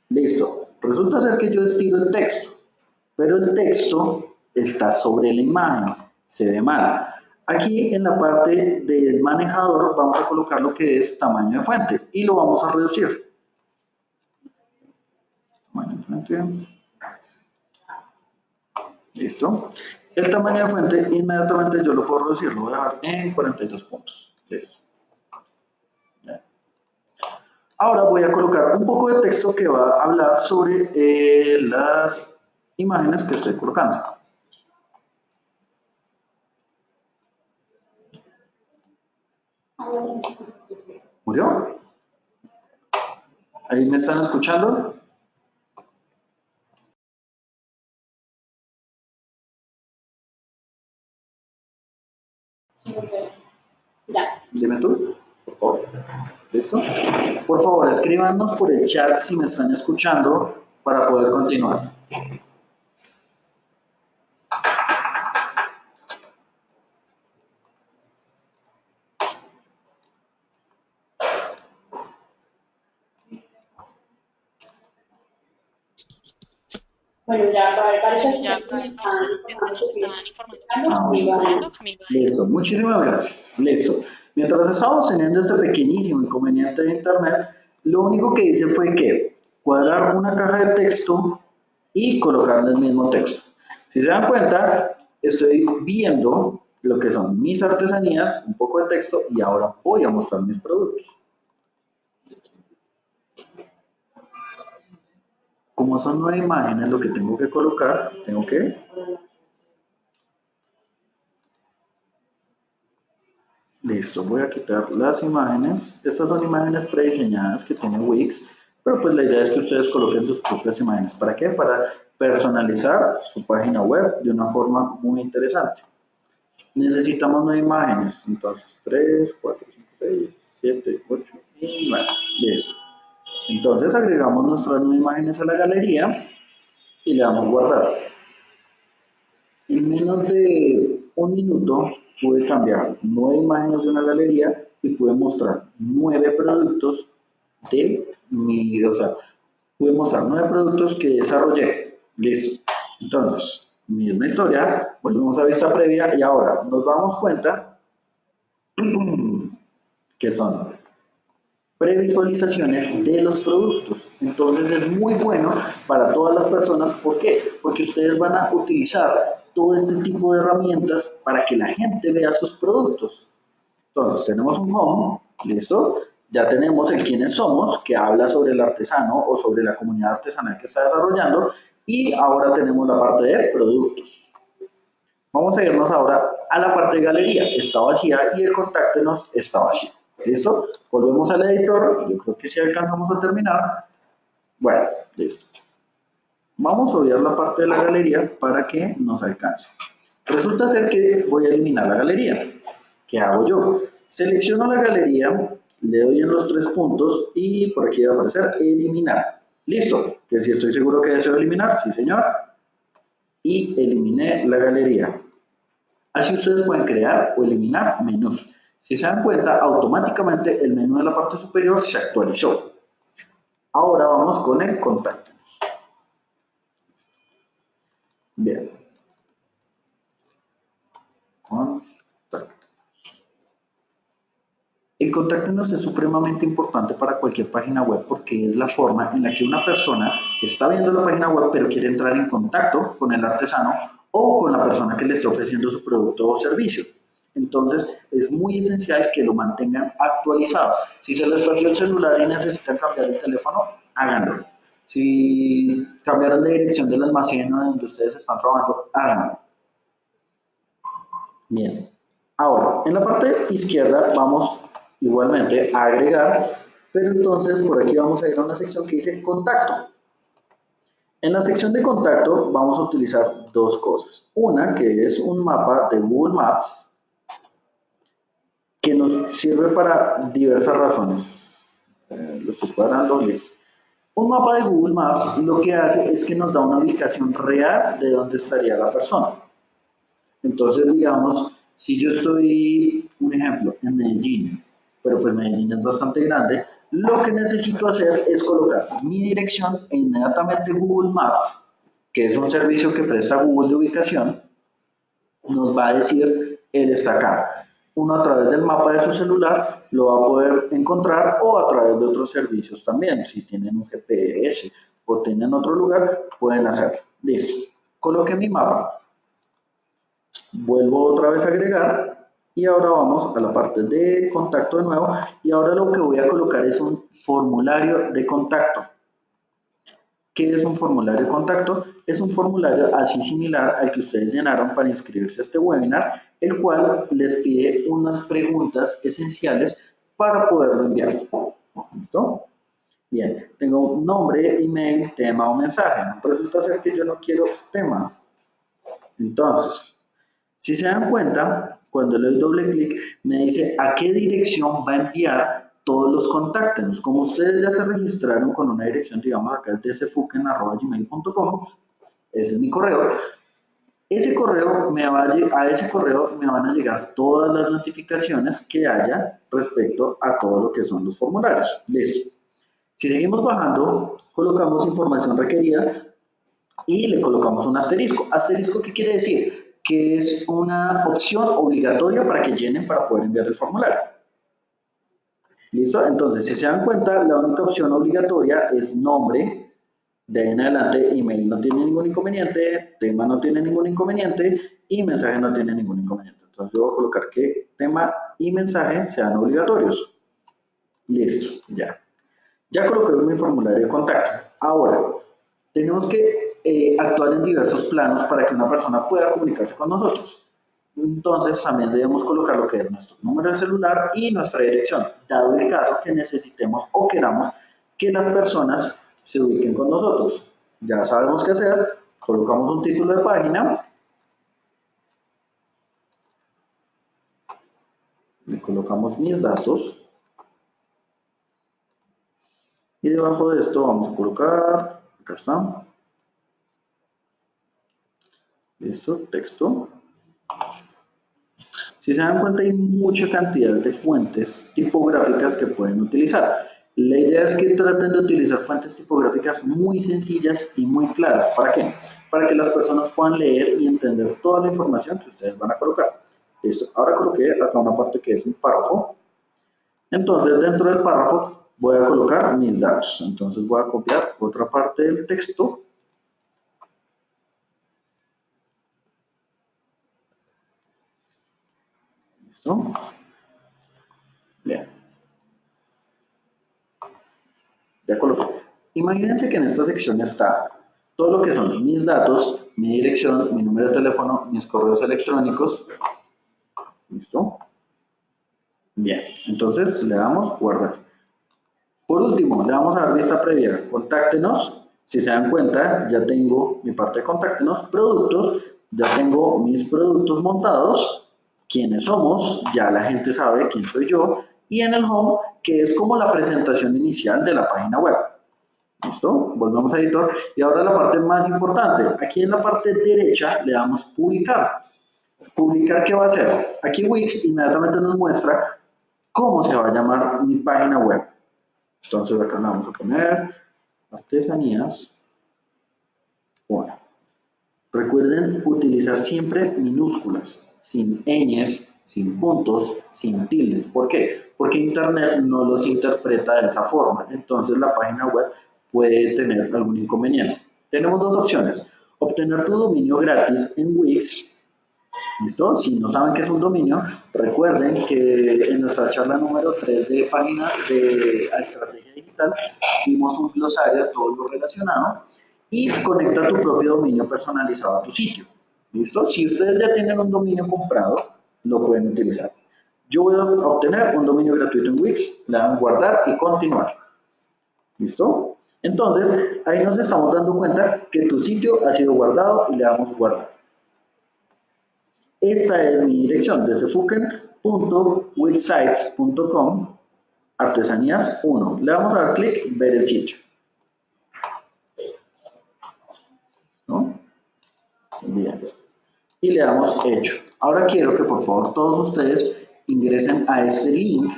Listo. Resulta ser que yo estiro el texto, pero el texto está sobre la imagen, se ve mal. Aquí en la parte del manejador vamos a colocar lo que es tamaño de fuente y lo vamos a reducir. De fuente. Listo. El tamaño de fuente inmediatamente yo lo puedo reducir, lo voy a dejar en 42 puntos. Listo. Ahora voy a colocar un poco de texto que va a hablar sobre eh, las imágenes que estoy colocando. ¿Murió? ¿Ahí me están escuchando? Ya. Dime tú, por favor. Por favor, escríbanos por el chat si me están escuchando para poder continuar. Bueno, ya parece que ya, están informando. Ah, Listo, muchísimas gracias. Listo. Mientras estábamos teniendo este pequeñísimo inconveniente de internet, lo único que hice fue que cuadrar una caja de texto y colocarle el mismo texto. Si se dan cuenta, estoy viendo lo que son mis artesanías, un poco de texto y ahora voy a mostrar mis productos. Como son nueve imágenes lo que tengo que colocar, tengo que Listo, voy a quitar las imágenes. Estas son imágenes prediseñadas que tiene Wix, pero pues la idea es que ustedes coloquen sus propias imágenes. ¿Para qué? Para personalizar su página web de una forma muy interesante. Necesitamos nueve imágenes, entonces 3, 4, 5, 6, 7, 8 y 9. Listo. Entonces agregamos nuestras nueve imágenes a la galería y le damos guardar. En menos de un minuto pude cambiar nueve imágenes de una galería y pude mostrar nueve productos de mi, o sea, pude mostrar nueve productos que desarrollé. Listo. Entonces, misma historia, volvemos a vista previa y ahora nos damos cuenta [clears throat] que son previsualizaciones de los productos. Entonces es muy bueno para todas las personas. ¿Por qué? Porque ustedes van a utilizar todo este tipo de herramientas para que la gente vea sus productos. Entonces tenemos un home, listo. Ya tenemos el quiénes somos, que habla sobre el artesano o sobre la comunidad artesanal que está desarrollando. Y ahora tenemos la parte de productos. Vamos a irnos ahora a la parte de galería. Está vacía y el contáctenos está vacío. ¿Listo? Volvemos al editor. Yo creo que si alcanzamos a terminar. Bueno, listo. Vamos a obviar la parte de la galería para que nos alcance. Resulta ser que voy a eliminar la galería. ¿Qué hago yo? Selecciono la galería, le doy en los tres puntos y por aquí va a aparecer eliminar. Listo, que si estoy seguro que deseo eliminar, sí señor. Y eliminé la galería. Así ustedes pueden crear o eliminar menús. Si se dan cuenta, automáticamente el menú de la parte superior se actualizó. Ahora vamos con el contacto. Bien. Contacto. El contáctenos es supremamente importante para cualquier página web porque es la forma en la que una persona está viendo la página web pero quiere entrar en contacto con el artesano o con la persona que le está ofreciendo su producto o servicio. Entonces, es muy esencial que lo mantengan actualizado. Si se les perdió el celular y necesitan cambiar el teléfono, háganlo. Si cambiaron de dirección del almacén donde ustedes están trabajando, háganlo. Bien. Ahora, en la parte izquierda vamos igualmente a agregar, pero entonces por aquí vamos a ir a una sección que dice contacto. En la sección de contacto vamos a utilizar dos cosas. Una que es un mapa de Google Maps que nos sirve para diversas razones. Eh, lo estoy cuadrando, listo. Un mapa de Google Maps lo que hace es que nos da una ubicación real de dónde estaría la persona. Entonces, digamos, si yo estoy, un ejemplo, en Medellín, pero pues Medellín es bastante grande, lo que necesito hacer es colocar mi dirección e inmediatamente Google Maps, que es un servicio que presta Google de ubicación, nos va a decir, él está acá uno a través del mapa de su celular lo va a poder encontrar o a través de otros servicios también. Si tienen un GPS o tienen otro lugar, pueden hacerlo. Listo. Coloqué mi mapa. Vuelvo otra vez a agregar y ahora vamos a la parte de contacto de nuevo y ahora lo que voy a colocar es un formulario de contacto. ¿Qué es un formulario de contacto? Es un formulario así similar al que ustedes llenaron para inscribirse a este webinar, el cual les pide unas preguntas esenciales para poderlo enviar. ¿Listo? Bien, tengo un nombre, email, tema o mensaje. Resulta ser que yo no quiero tema. Entonces, si se dan cuenta, cuando le doy doble clic, me dice a qué dirección va a enviar todos los contáctenos. Como ustedes ya se registraron con una dirección, digamos acá es dsfuken.gmail.com, ese es mi correo, ese correo me va a, ese correo me van a llegar todas las notificaciones que haya respecto a todo lo que son los formularios. Listo. Si seguimos bajando, colocamos información requerida. y le colocamos un asterisco. ¿Asterisco qué quiere decir? Que es una opción obligatoria para que llenen para poder enviar el formulario. ¿Listo? Entonces, si se dan cuenta, la única opción obligatoria es nombre, de ahí en adelante email no tiene ningún inconveniente, tema no tiene ningún inconveniente y mensaje no tiene ningún inconveniente. Entonces yo voy a colocar que tema y mensaje sean obligatorios. Listo, ya. Ya coloqué mi formulario de contacto. Ahora, tenemos que eh, actuar en diversos planos para que una persona pueda comunicarse con nosotros. Entonces también debemos colocar lo que es nuestro número de celular y nuestra dirección, dado el caso que necesitemos o queramos que las personas se ubiquen con nosotros. Ya sabemos qué hacer, colocamos un título de página, le colocamos mis datos, y debajo de esto vamos a colocar, acá está, listo, texto. Si se dan cuenta hay mucha cantidad de fuentes tipográficas que pueden utilizar. La idea es que traten de utilizar fuentes tipográficas muy sencillas y muy claras. ¿Para qué? Para que las personas puedan leer y entender toda la información que ustedes van a colocar. Listo. Ahora coloqué acá una parte que es un párrafo. Entonces, dentro del párrafo voy a colocar mis datos. Entonces, voy a copiar otra parte del texto. Bien. Ya coloqué. Imagínense que en esta sección está todo lo que son mis datos, mi dirección, mi número de teléfono, mis correos electrónicos. ¿Listo? Bien, entonces le damos guardar. Por último, le vamos a dar vista previa. Contáctenos. Si se dan cuenta, ya tengo mi parte de contáctenos. Productos, ya tengo mis productos montados. Quiénes somos, ya la gente sabe quién soy yo. Y en el home que es como la presentación inicial de la página web. ¿Listo? Volvemos a editor. Y ahora la parte más importante. Aquí en la parte derecha le damos publicar. ¿Publicar qué va a hacer? Aquí Wix inmediatamente nos muestra cómo se va a llamar mi página web. Entonces acá le vamos a poner artesanías. Bueno. Recuerden utilizar siempre minúsculas, sin ñes, sin puntos, sin tildes. ¿Por qué? Porque Internet no los interpreta de esa forma. Entonces la página web puede tener algún inconveniente. Tenemos dos opciones. Obtener tu dominio gratis en Wix. ¿Listo? Si no saben qué es un dominio, recuerden que en nuestra charla número 3 de página de estrategia digital vimos un glosario de todo lo relacionado y conecta tu propio dominio personalizado a tu sitio. ¿Listo? Si ustedes ya tienen un dominio comprado, lo pueden utilizar. Yo voy a obtener un dominio gratuito en Wix, le dan guardar y continuar. ¿Listo? Entonces, ahí nos estamos dando cuenta que tu sitio ha sido guardado y le damos guardar. Esta es mi dirección, desde fuken.wixsites.com artesanías 1. Le damos a dar clic, ver el sitio. ¿No? Bien. Y le damos hecho. Ahora quiero que por favor todos ustedes ingresen a ese link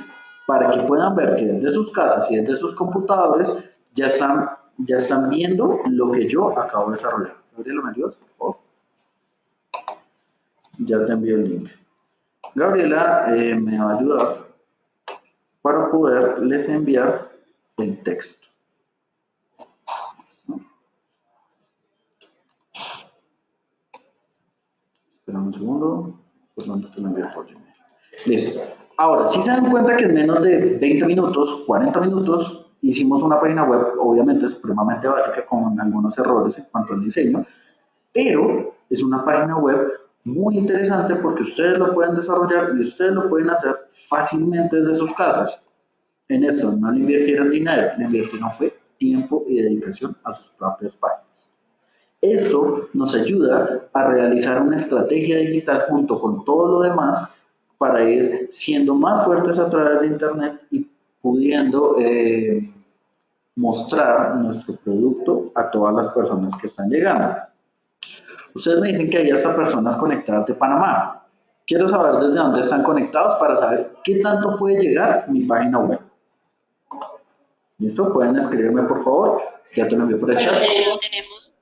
para que puedan ver que desde sus casas y desde sus computadores ya están, ya están viendo lo que yo acabo de desarrollar. Gabriela, ¿me ayudas, por favor? Ya te envío el link. Gabriela eh, me va a ayudar para poderles enviar el texto. Espera un segundo, no te lo envío por Gmail. Listo. Ahora, si se dan cuenta que en menos de 20 minutos, 40 minutos, hicimos una página web, obviamente supremamente básica, con algunos errores en cuanto al diseño, pero es una página web muy interesante porque ustedes lo pueden desarrollar y ustedes lo pueden hacer fácilmente desde sus casas. En esto no le invirtieron dinero, le invirtieron fue tiempo y dedicación a sus propias páginas. Esto nos ayuda a realizar una estrategia digital junto con todo lo demás para ir siendo más fuertes a través de Internet y pudiendo eh, mostrar nuestro producto a todas las personas que están llegando. Ustedes me dicen que hay hasta personas conectadas de Panamá. Quiero saber desde dónde están conectados para saber qué tanto puede llegar mi página web. ¿Listo? Pueden escribirme por favor. Ya te lo envío por el chat. Tenemos,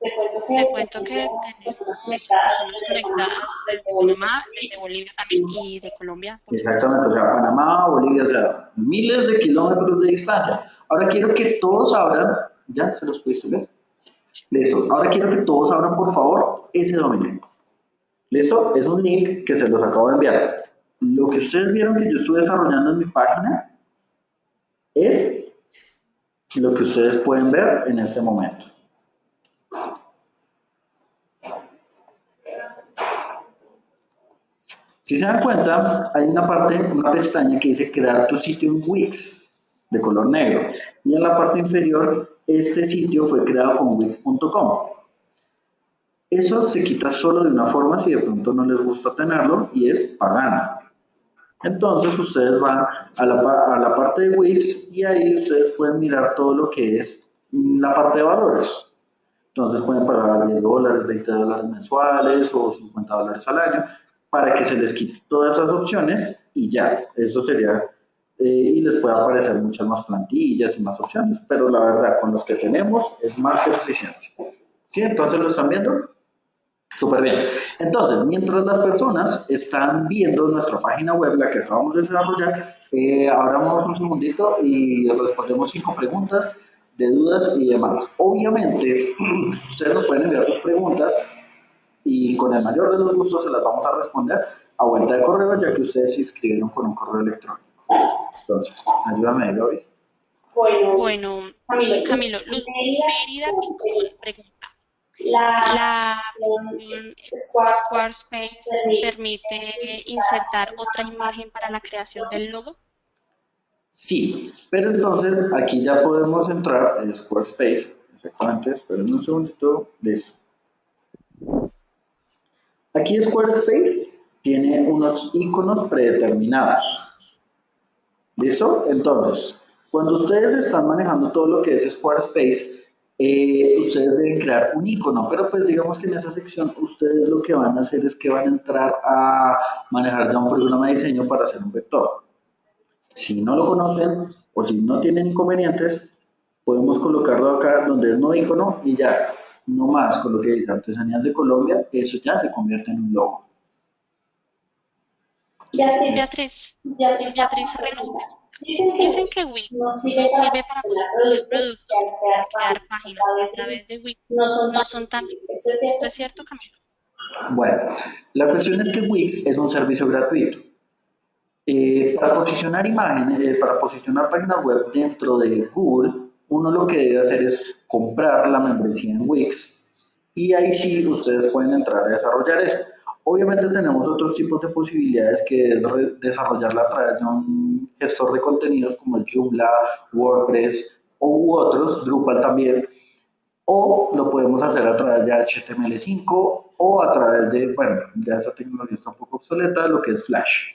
Te cuento que tenemos personas conectadas desde Panamá, desde Bolivia también y de Colombia. Exactamente, o sea, Panamá, Bolivia, o sea, miles de kilómetros de distancia. Ahora quiero que todos abran, ¿ya se los pudiste ver? Listo, ahora quiero que todos abran por favor ese dominio. ¿Listo? Es un link que se los acabo de enviar. Lo que ustedes vieron que yo estuve desarrollando en mi página es lo que ustedes pueden ver en este momento. Si se dan cuenta, hay una parte, una pestaña que dice crear tu sitio en Wix de color negro. Y en la parte inferior, este sitio fue creado con Wix.com. Eso se quita solo de una forma si de pronto no les gusta tenerlo y es pagando. Entonces ustedes van a la, a la parte de Wix y ahí ustedes pueden mirar todo lo que es la parte de valores. Entonces pueden pagar 10 dólares, 20 dólares mensuales o 50 dólares al año para que se les quite todas esas opciones y ya, eso sería, eh, y les puede aparecer muchas más plantillas y más opciones, pero la verdad, con los que tenemos es más que suficiente. ¿Sí? Entonces, ¿lo están viendo? Súper bien. Entonces, mientras las personas están viendo nuestra página web, la que acabamos de desarrollar, eh, abramos un segundito y respondemos cinco preguntas de dudas y demás. Obviamente, [clears throat] ustedes nos pueden enviar sus preguntas y con el mayor de los gustos se las vamos a responder a vuelta de correo, ya que ustedes se inscribieron con un correo electrónico. Entonces, ayúdame, Gaby. Bueno, bueno Camilo, Camilo Luz Mérida pregunta. La, la Squarespace permite insertar otra imagen para la creación del logo? Sí, pero entonces aquí ya podemos entrar en Squarespace. Exactamente, esperen un segundito de eso. Aquí Squarespace tiene unos iconos predeterminados. ¿Listo? Entonces, cuando ustedes están manejando todo lo que es Squarespace, eh, ustedes deben crear un icono, pero pues digamos que en esa sección ustedes lo que van a hacer es que van a entrar a manejar ya un programa de diseño para hacer un vector. Si no lo conocen o si no tienen inconvenientes, podemos colocarlo acá donde es no icono y ya no más con lo que dice Artesanías de Colombia, eso ya se convierte en un logo. Beatriz, Beatriz, Beatriz, Dicen que, Wix no sirve, para construir productos, para crear páginas a través de Wix. No son, tan... ¿Esto es cierto, Camilo? Bueno, la cuestión es que Wix es un servicio gratuito. Eh, para posicionar imágenes, eh, para posicionar páginas web dentro de Google, uno lo que debe hacer es comprar la membresía en Wix y ahí sí ustedes pueden entrar a desarrollar eso. Obviamente tenemos otros tipos de posibilidades que es desarrollarla a través de un gestor de contenidos como el Joomla, WordPress u otros, Drupal también, o lo podemos hacer a través de HTML5 o a través de, bueno, ya esa tecnología está un poco obsoleta, lo que es Flash.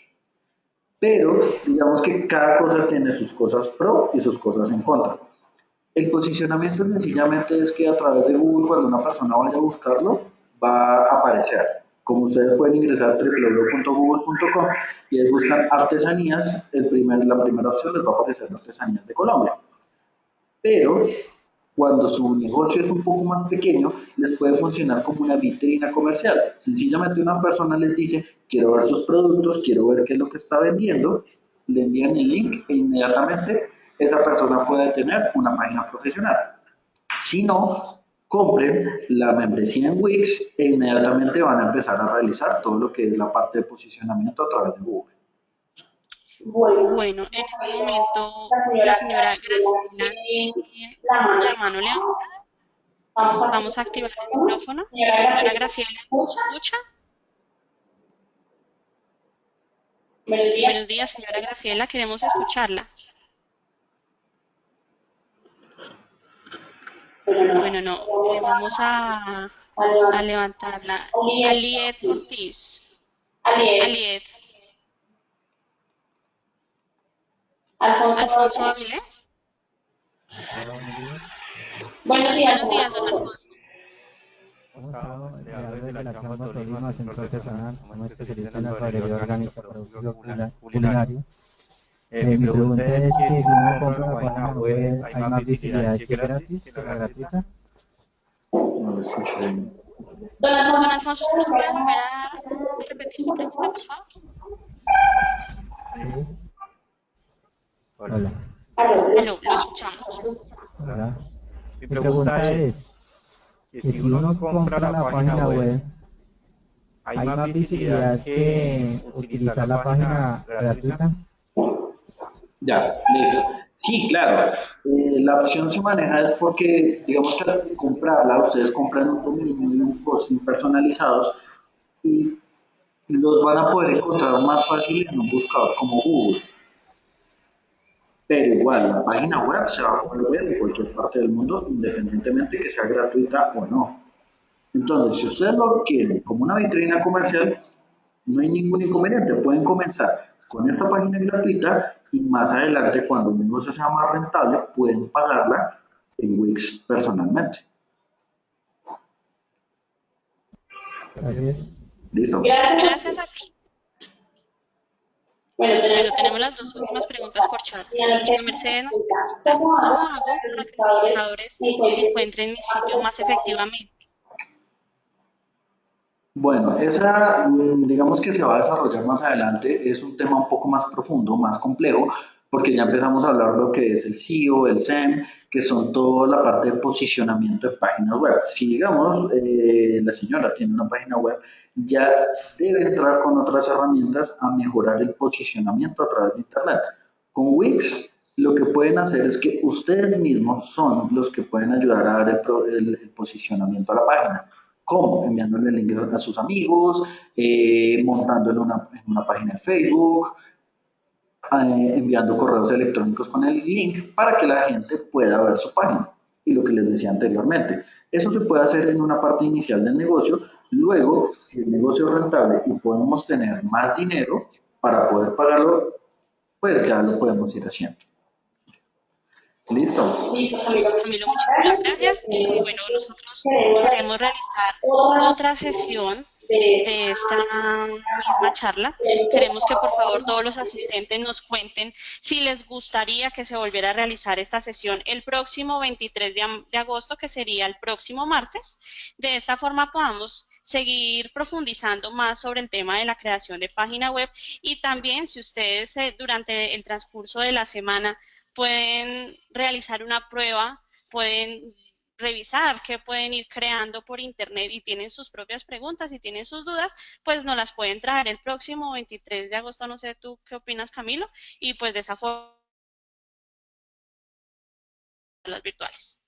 Pero digamos que cada cosa tiene sus cosas pro y sus cosas en contra. El posicionamiento sencillamente es que a través de Google, cuando una persona vaya a buscarlo, va a aparecer. Como ustedes pueden ingresar www.google.com y ahí buscan artesanías, el primer, la primera opción les va a aparecer artesanías de Colombia. Pero cuando su negocio es un poco más pequeño, les puede funcionar como una vitrina comercial. Sencillamente una persona les dice, quiero ver sus productos, quiero ver qué es lo que está vendiendo, le envían el link e inmediatamente esa persona puede tener una página profesional. Si no, compren la membresía en Wix e inmediatamente van a empezar a realizar todo lo que es la parte de posicionamiento a través de Google. Bueno, en este momento la señora Graciela la mano levantada. Vamos a activar el micrófono. Señora Graciela, ¿escucha? Buenos días, señora Graciela, queremos escucharla. Bueno, no, vamos a, a levantarla. Aliet Ortiz. Aliet. Alfonso, Alfonso Avilés. Buenos días, Buenos días, don Alfonso. de la Cámara Tolima, Centro Artesanal, como especialista en alfarería orgánica, producción culinario. Eh, mi pregunta es que si uno compra la página web, ¿hay más visibilidad que gratis, que la gratuita? lo escucho bien. Don Alfonso, ¿usted nos puede volver a repetir su pregunta, por favor? Sí. Hola. Aló, lo escuchamos. Hola. Mi pregunta es, que si uno compra la página web, ¿hay más visibilidad que utilizar la página gratuita? Ya, listo. Sí, claro. Eh, la opción se maneja es porque, digamos que al comprarla, ustedes compran un dominio y un hosting personalizados y los van a poder encontrar más fácil en un buscador como Google. Pero igual, la página web se va a poder ver en cualquier parte del mundo, independientemente que sea gratuita o no. Entonces, si ustedes lo quieren como una vitrina comercial, no hay ningún inconveniente. Pueden comenzar con esta página gratuita y más adelante, cuando un negocio sea más rentable, pueden pagarla en Wix personalmente. Gracias. ¿Listo? Gracias a ti. Bueno, tenemos las dos últimas preguntas por chat. Señor Mercedes nos pregunta, ¿cómo hago para que los trabajadores encuentren mi sitio más efectivamente? Bueno, esa, mm, digamos que se va a desarrollar más adelante, es un tema un poco más profundo, más complejo, porque ya empezamos a hablar lo que es el SEO, el SEM, que son toda la parte de posicionamiento de páginas web. Si, digamos, eh, la señora tiene una página web, ya debe entrar con otras herramientas a mejorar el posicionamiento a través de Internet. Con Wix, lo que pueden hacer es que ustedes mismos son los que pueden ayudar a dar el, el posicionamiento a la página. ¿Cómo? Enviándole el link a sus amigos, eh, montándole una, en una página de Facebook, eh, enviando correos electrónicos con el link para que la gente pueda ver su página. Y lo que les decía anteriormente, eso se puede hacer en una parte inicial del negocio. Luego, si el negocio es rentable y podemos tener más dinero para poder pagarlo, pues ya lo podemos ir haciendo. Listo. Camilo, muchas gracias. Eh, bueno, nosotros queremos realizar otra sesión de esta misma charla. Queremos que por favor todos los asistentes nos cuenten si les gustaría que se volviera a realizar esta sesión el próximo 23 de, de agosto, que sería el próximo martes. De esta forma podamos seguir profundizando más sobre el tema de la creación de página web y también si ustedes eh, durante el transcurso de la semana pueden realizar una prueba, pueden revisar qué pueden ir creando por internet y tienen sus propias preguntas y tienen sus dudas, pues nos las pueden traer el próximo 23 de agosto, no sé tú qué opinas Camilo, y pues de esa forma las virtuales.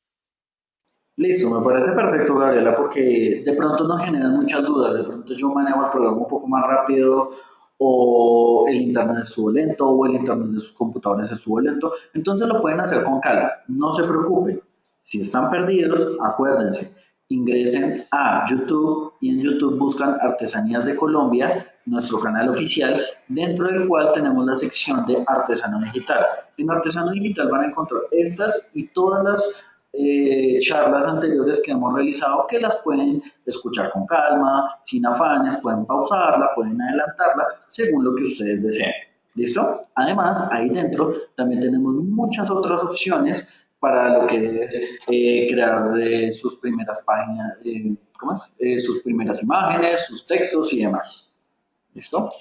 Listo, me parece perfecto Gabriela porque de pronto nos generan muchas dudas, de pronto yo manejo el programa un poco más rápido o el internet estuvo lento, o el internet de sus computadores estuvo lento. Entonces lo pueden hacer con calma, no se preocupen. Si están perdidos, acuérdense, ingresen a YouTube y en YouTube buscan Artesanías de Colombia, nuestro canal oficial, dentro del cual tenemos la sección de Artesano Digital. En Artesano Digital van a encontrar estas y todas las eh, charlas anteriores que hemos realizado que las pueden escuchar con calma, sin afanes, pueden pausarla, pueden adelantarla, según lo que ustedes deseen. ¿Listo? Además, ahí dentro también tenemos muchas otras opciones para lo que es eh, crear eh, sus primeras páginas, ¿cómo es? sus primeras imágenes, sus textos y demás. ¿Listo?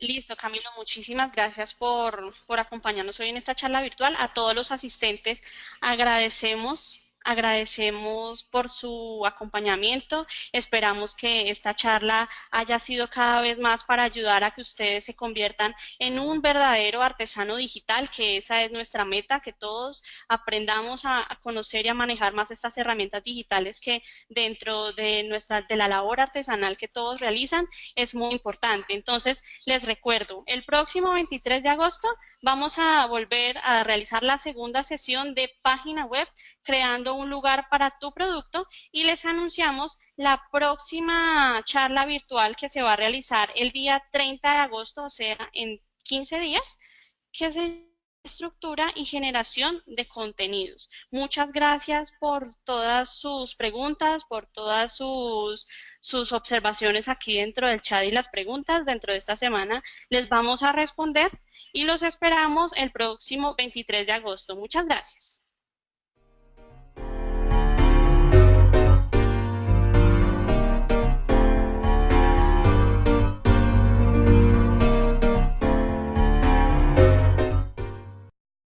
Listo, Camilo, muchísimas gracias por, por acompañarnos hoy en esta charla virtual. A todos los asistentes agradecemos Agradecemos por su acompañamiento. Esperamos que esta charla haya sido cada vez más para ayudar a que ustedes se conviertan en un verdadero artesano digital, que esa es nuestra meta, que todos aprendamos a, conocer y a manejar más estas herramientas digitales que dentro de, nuestra, de la labor artesanal que todos realizan es muy importante. Entonces, les recuerdo, el próximo 23 de agosto vamos a volver a realizar la segunda sesión de página web creando un lugar para tu producto y les anunciamos la próxima charla virtual que se va a realizar el día 30 de agosto, o sea, en 15 días, que se estructura y generación de contenidos. Muchas gracias por todas sus preguntas, por todas sus, sus observaciones aquí dentro del chat y las preguntas. Dentro de esta semana les vamos a responder y los esperamos el próximo 23 de agosto. Muchas gracias.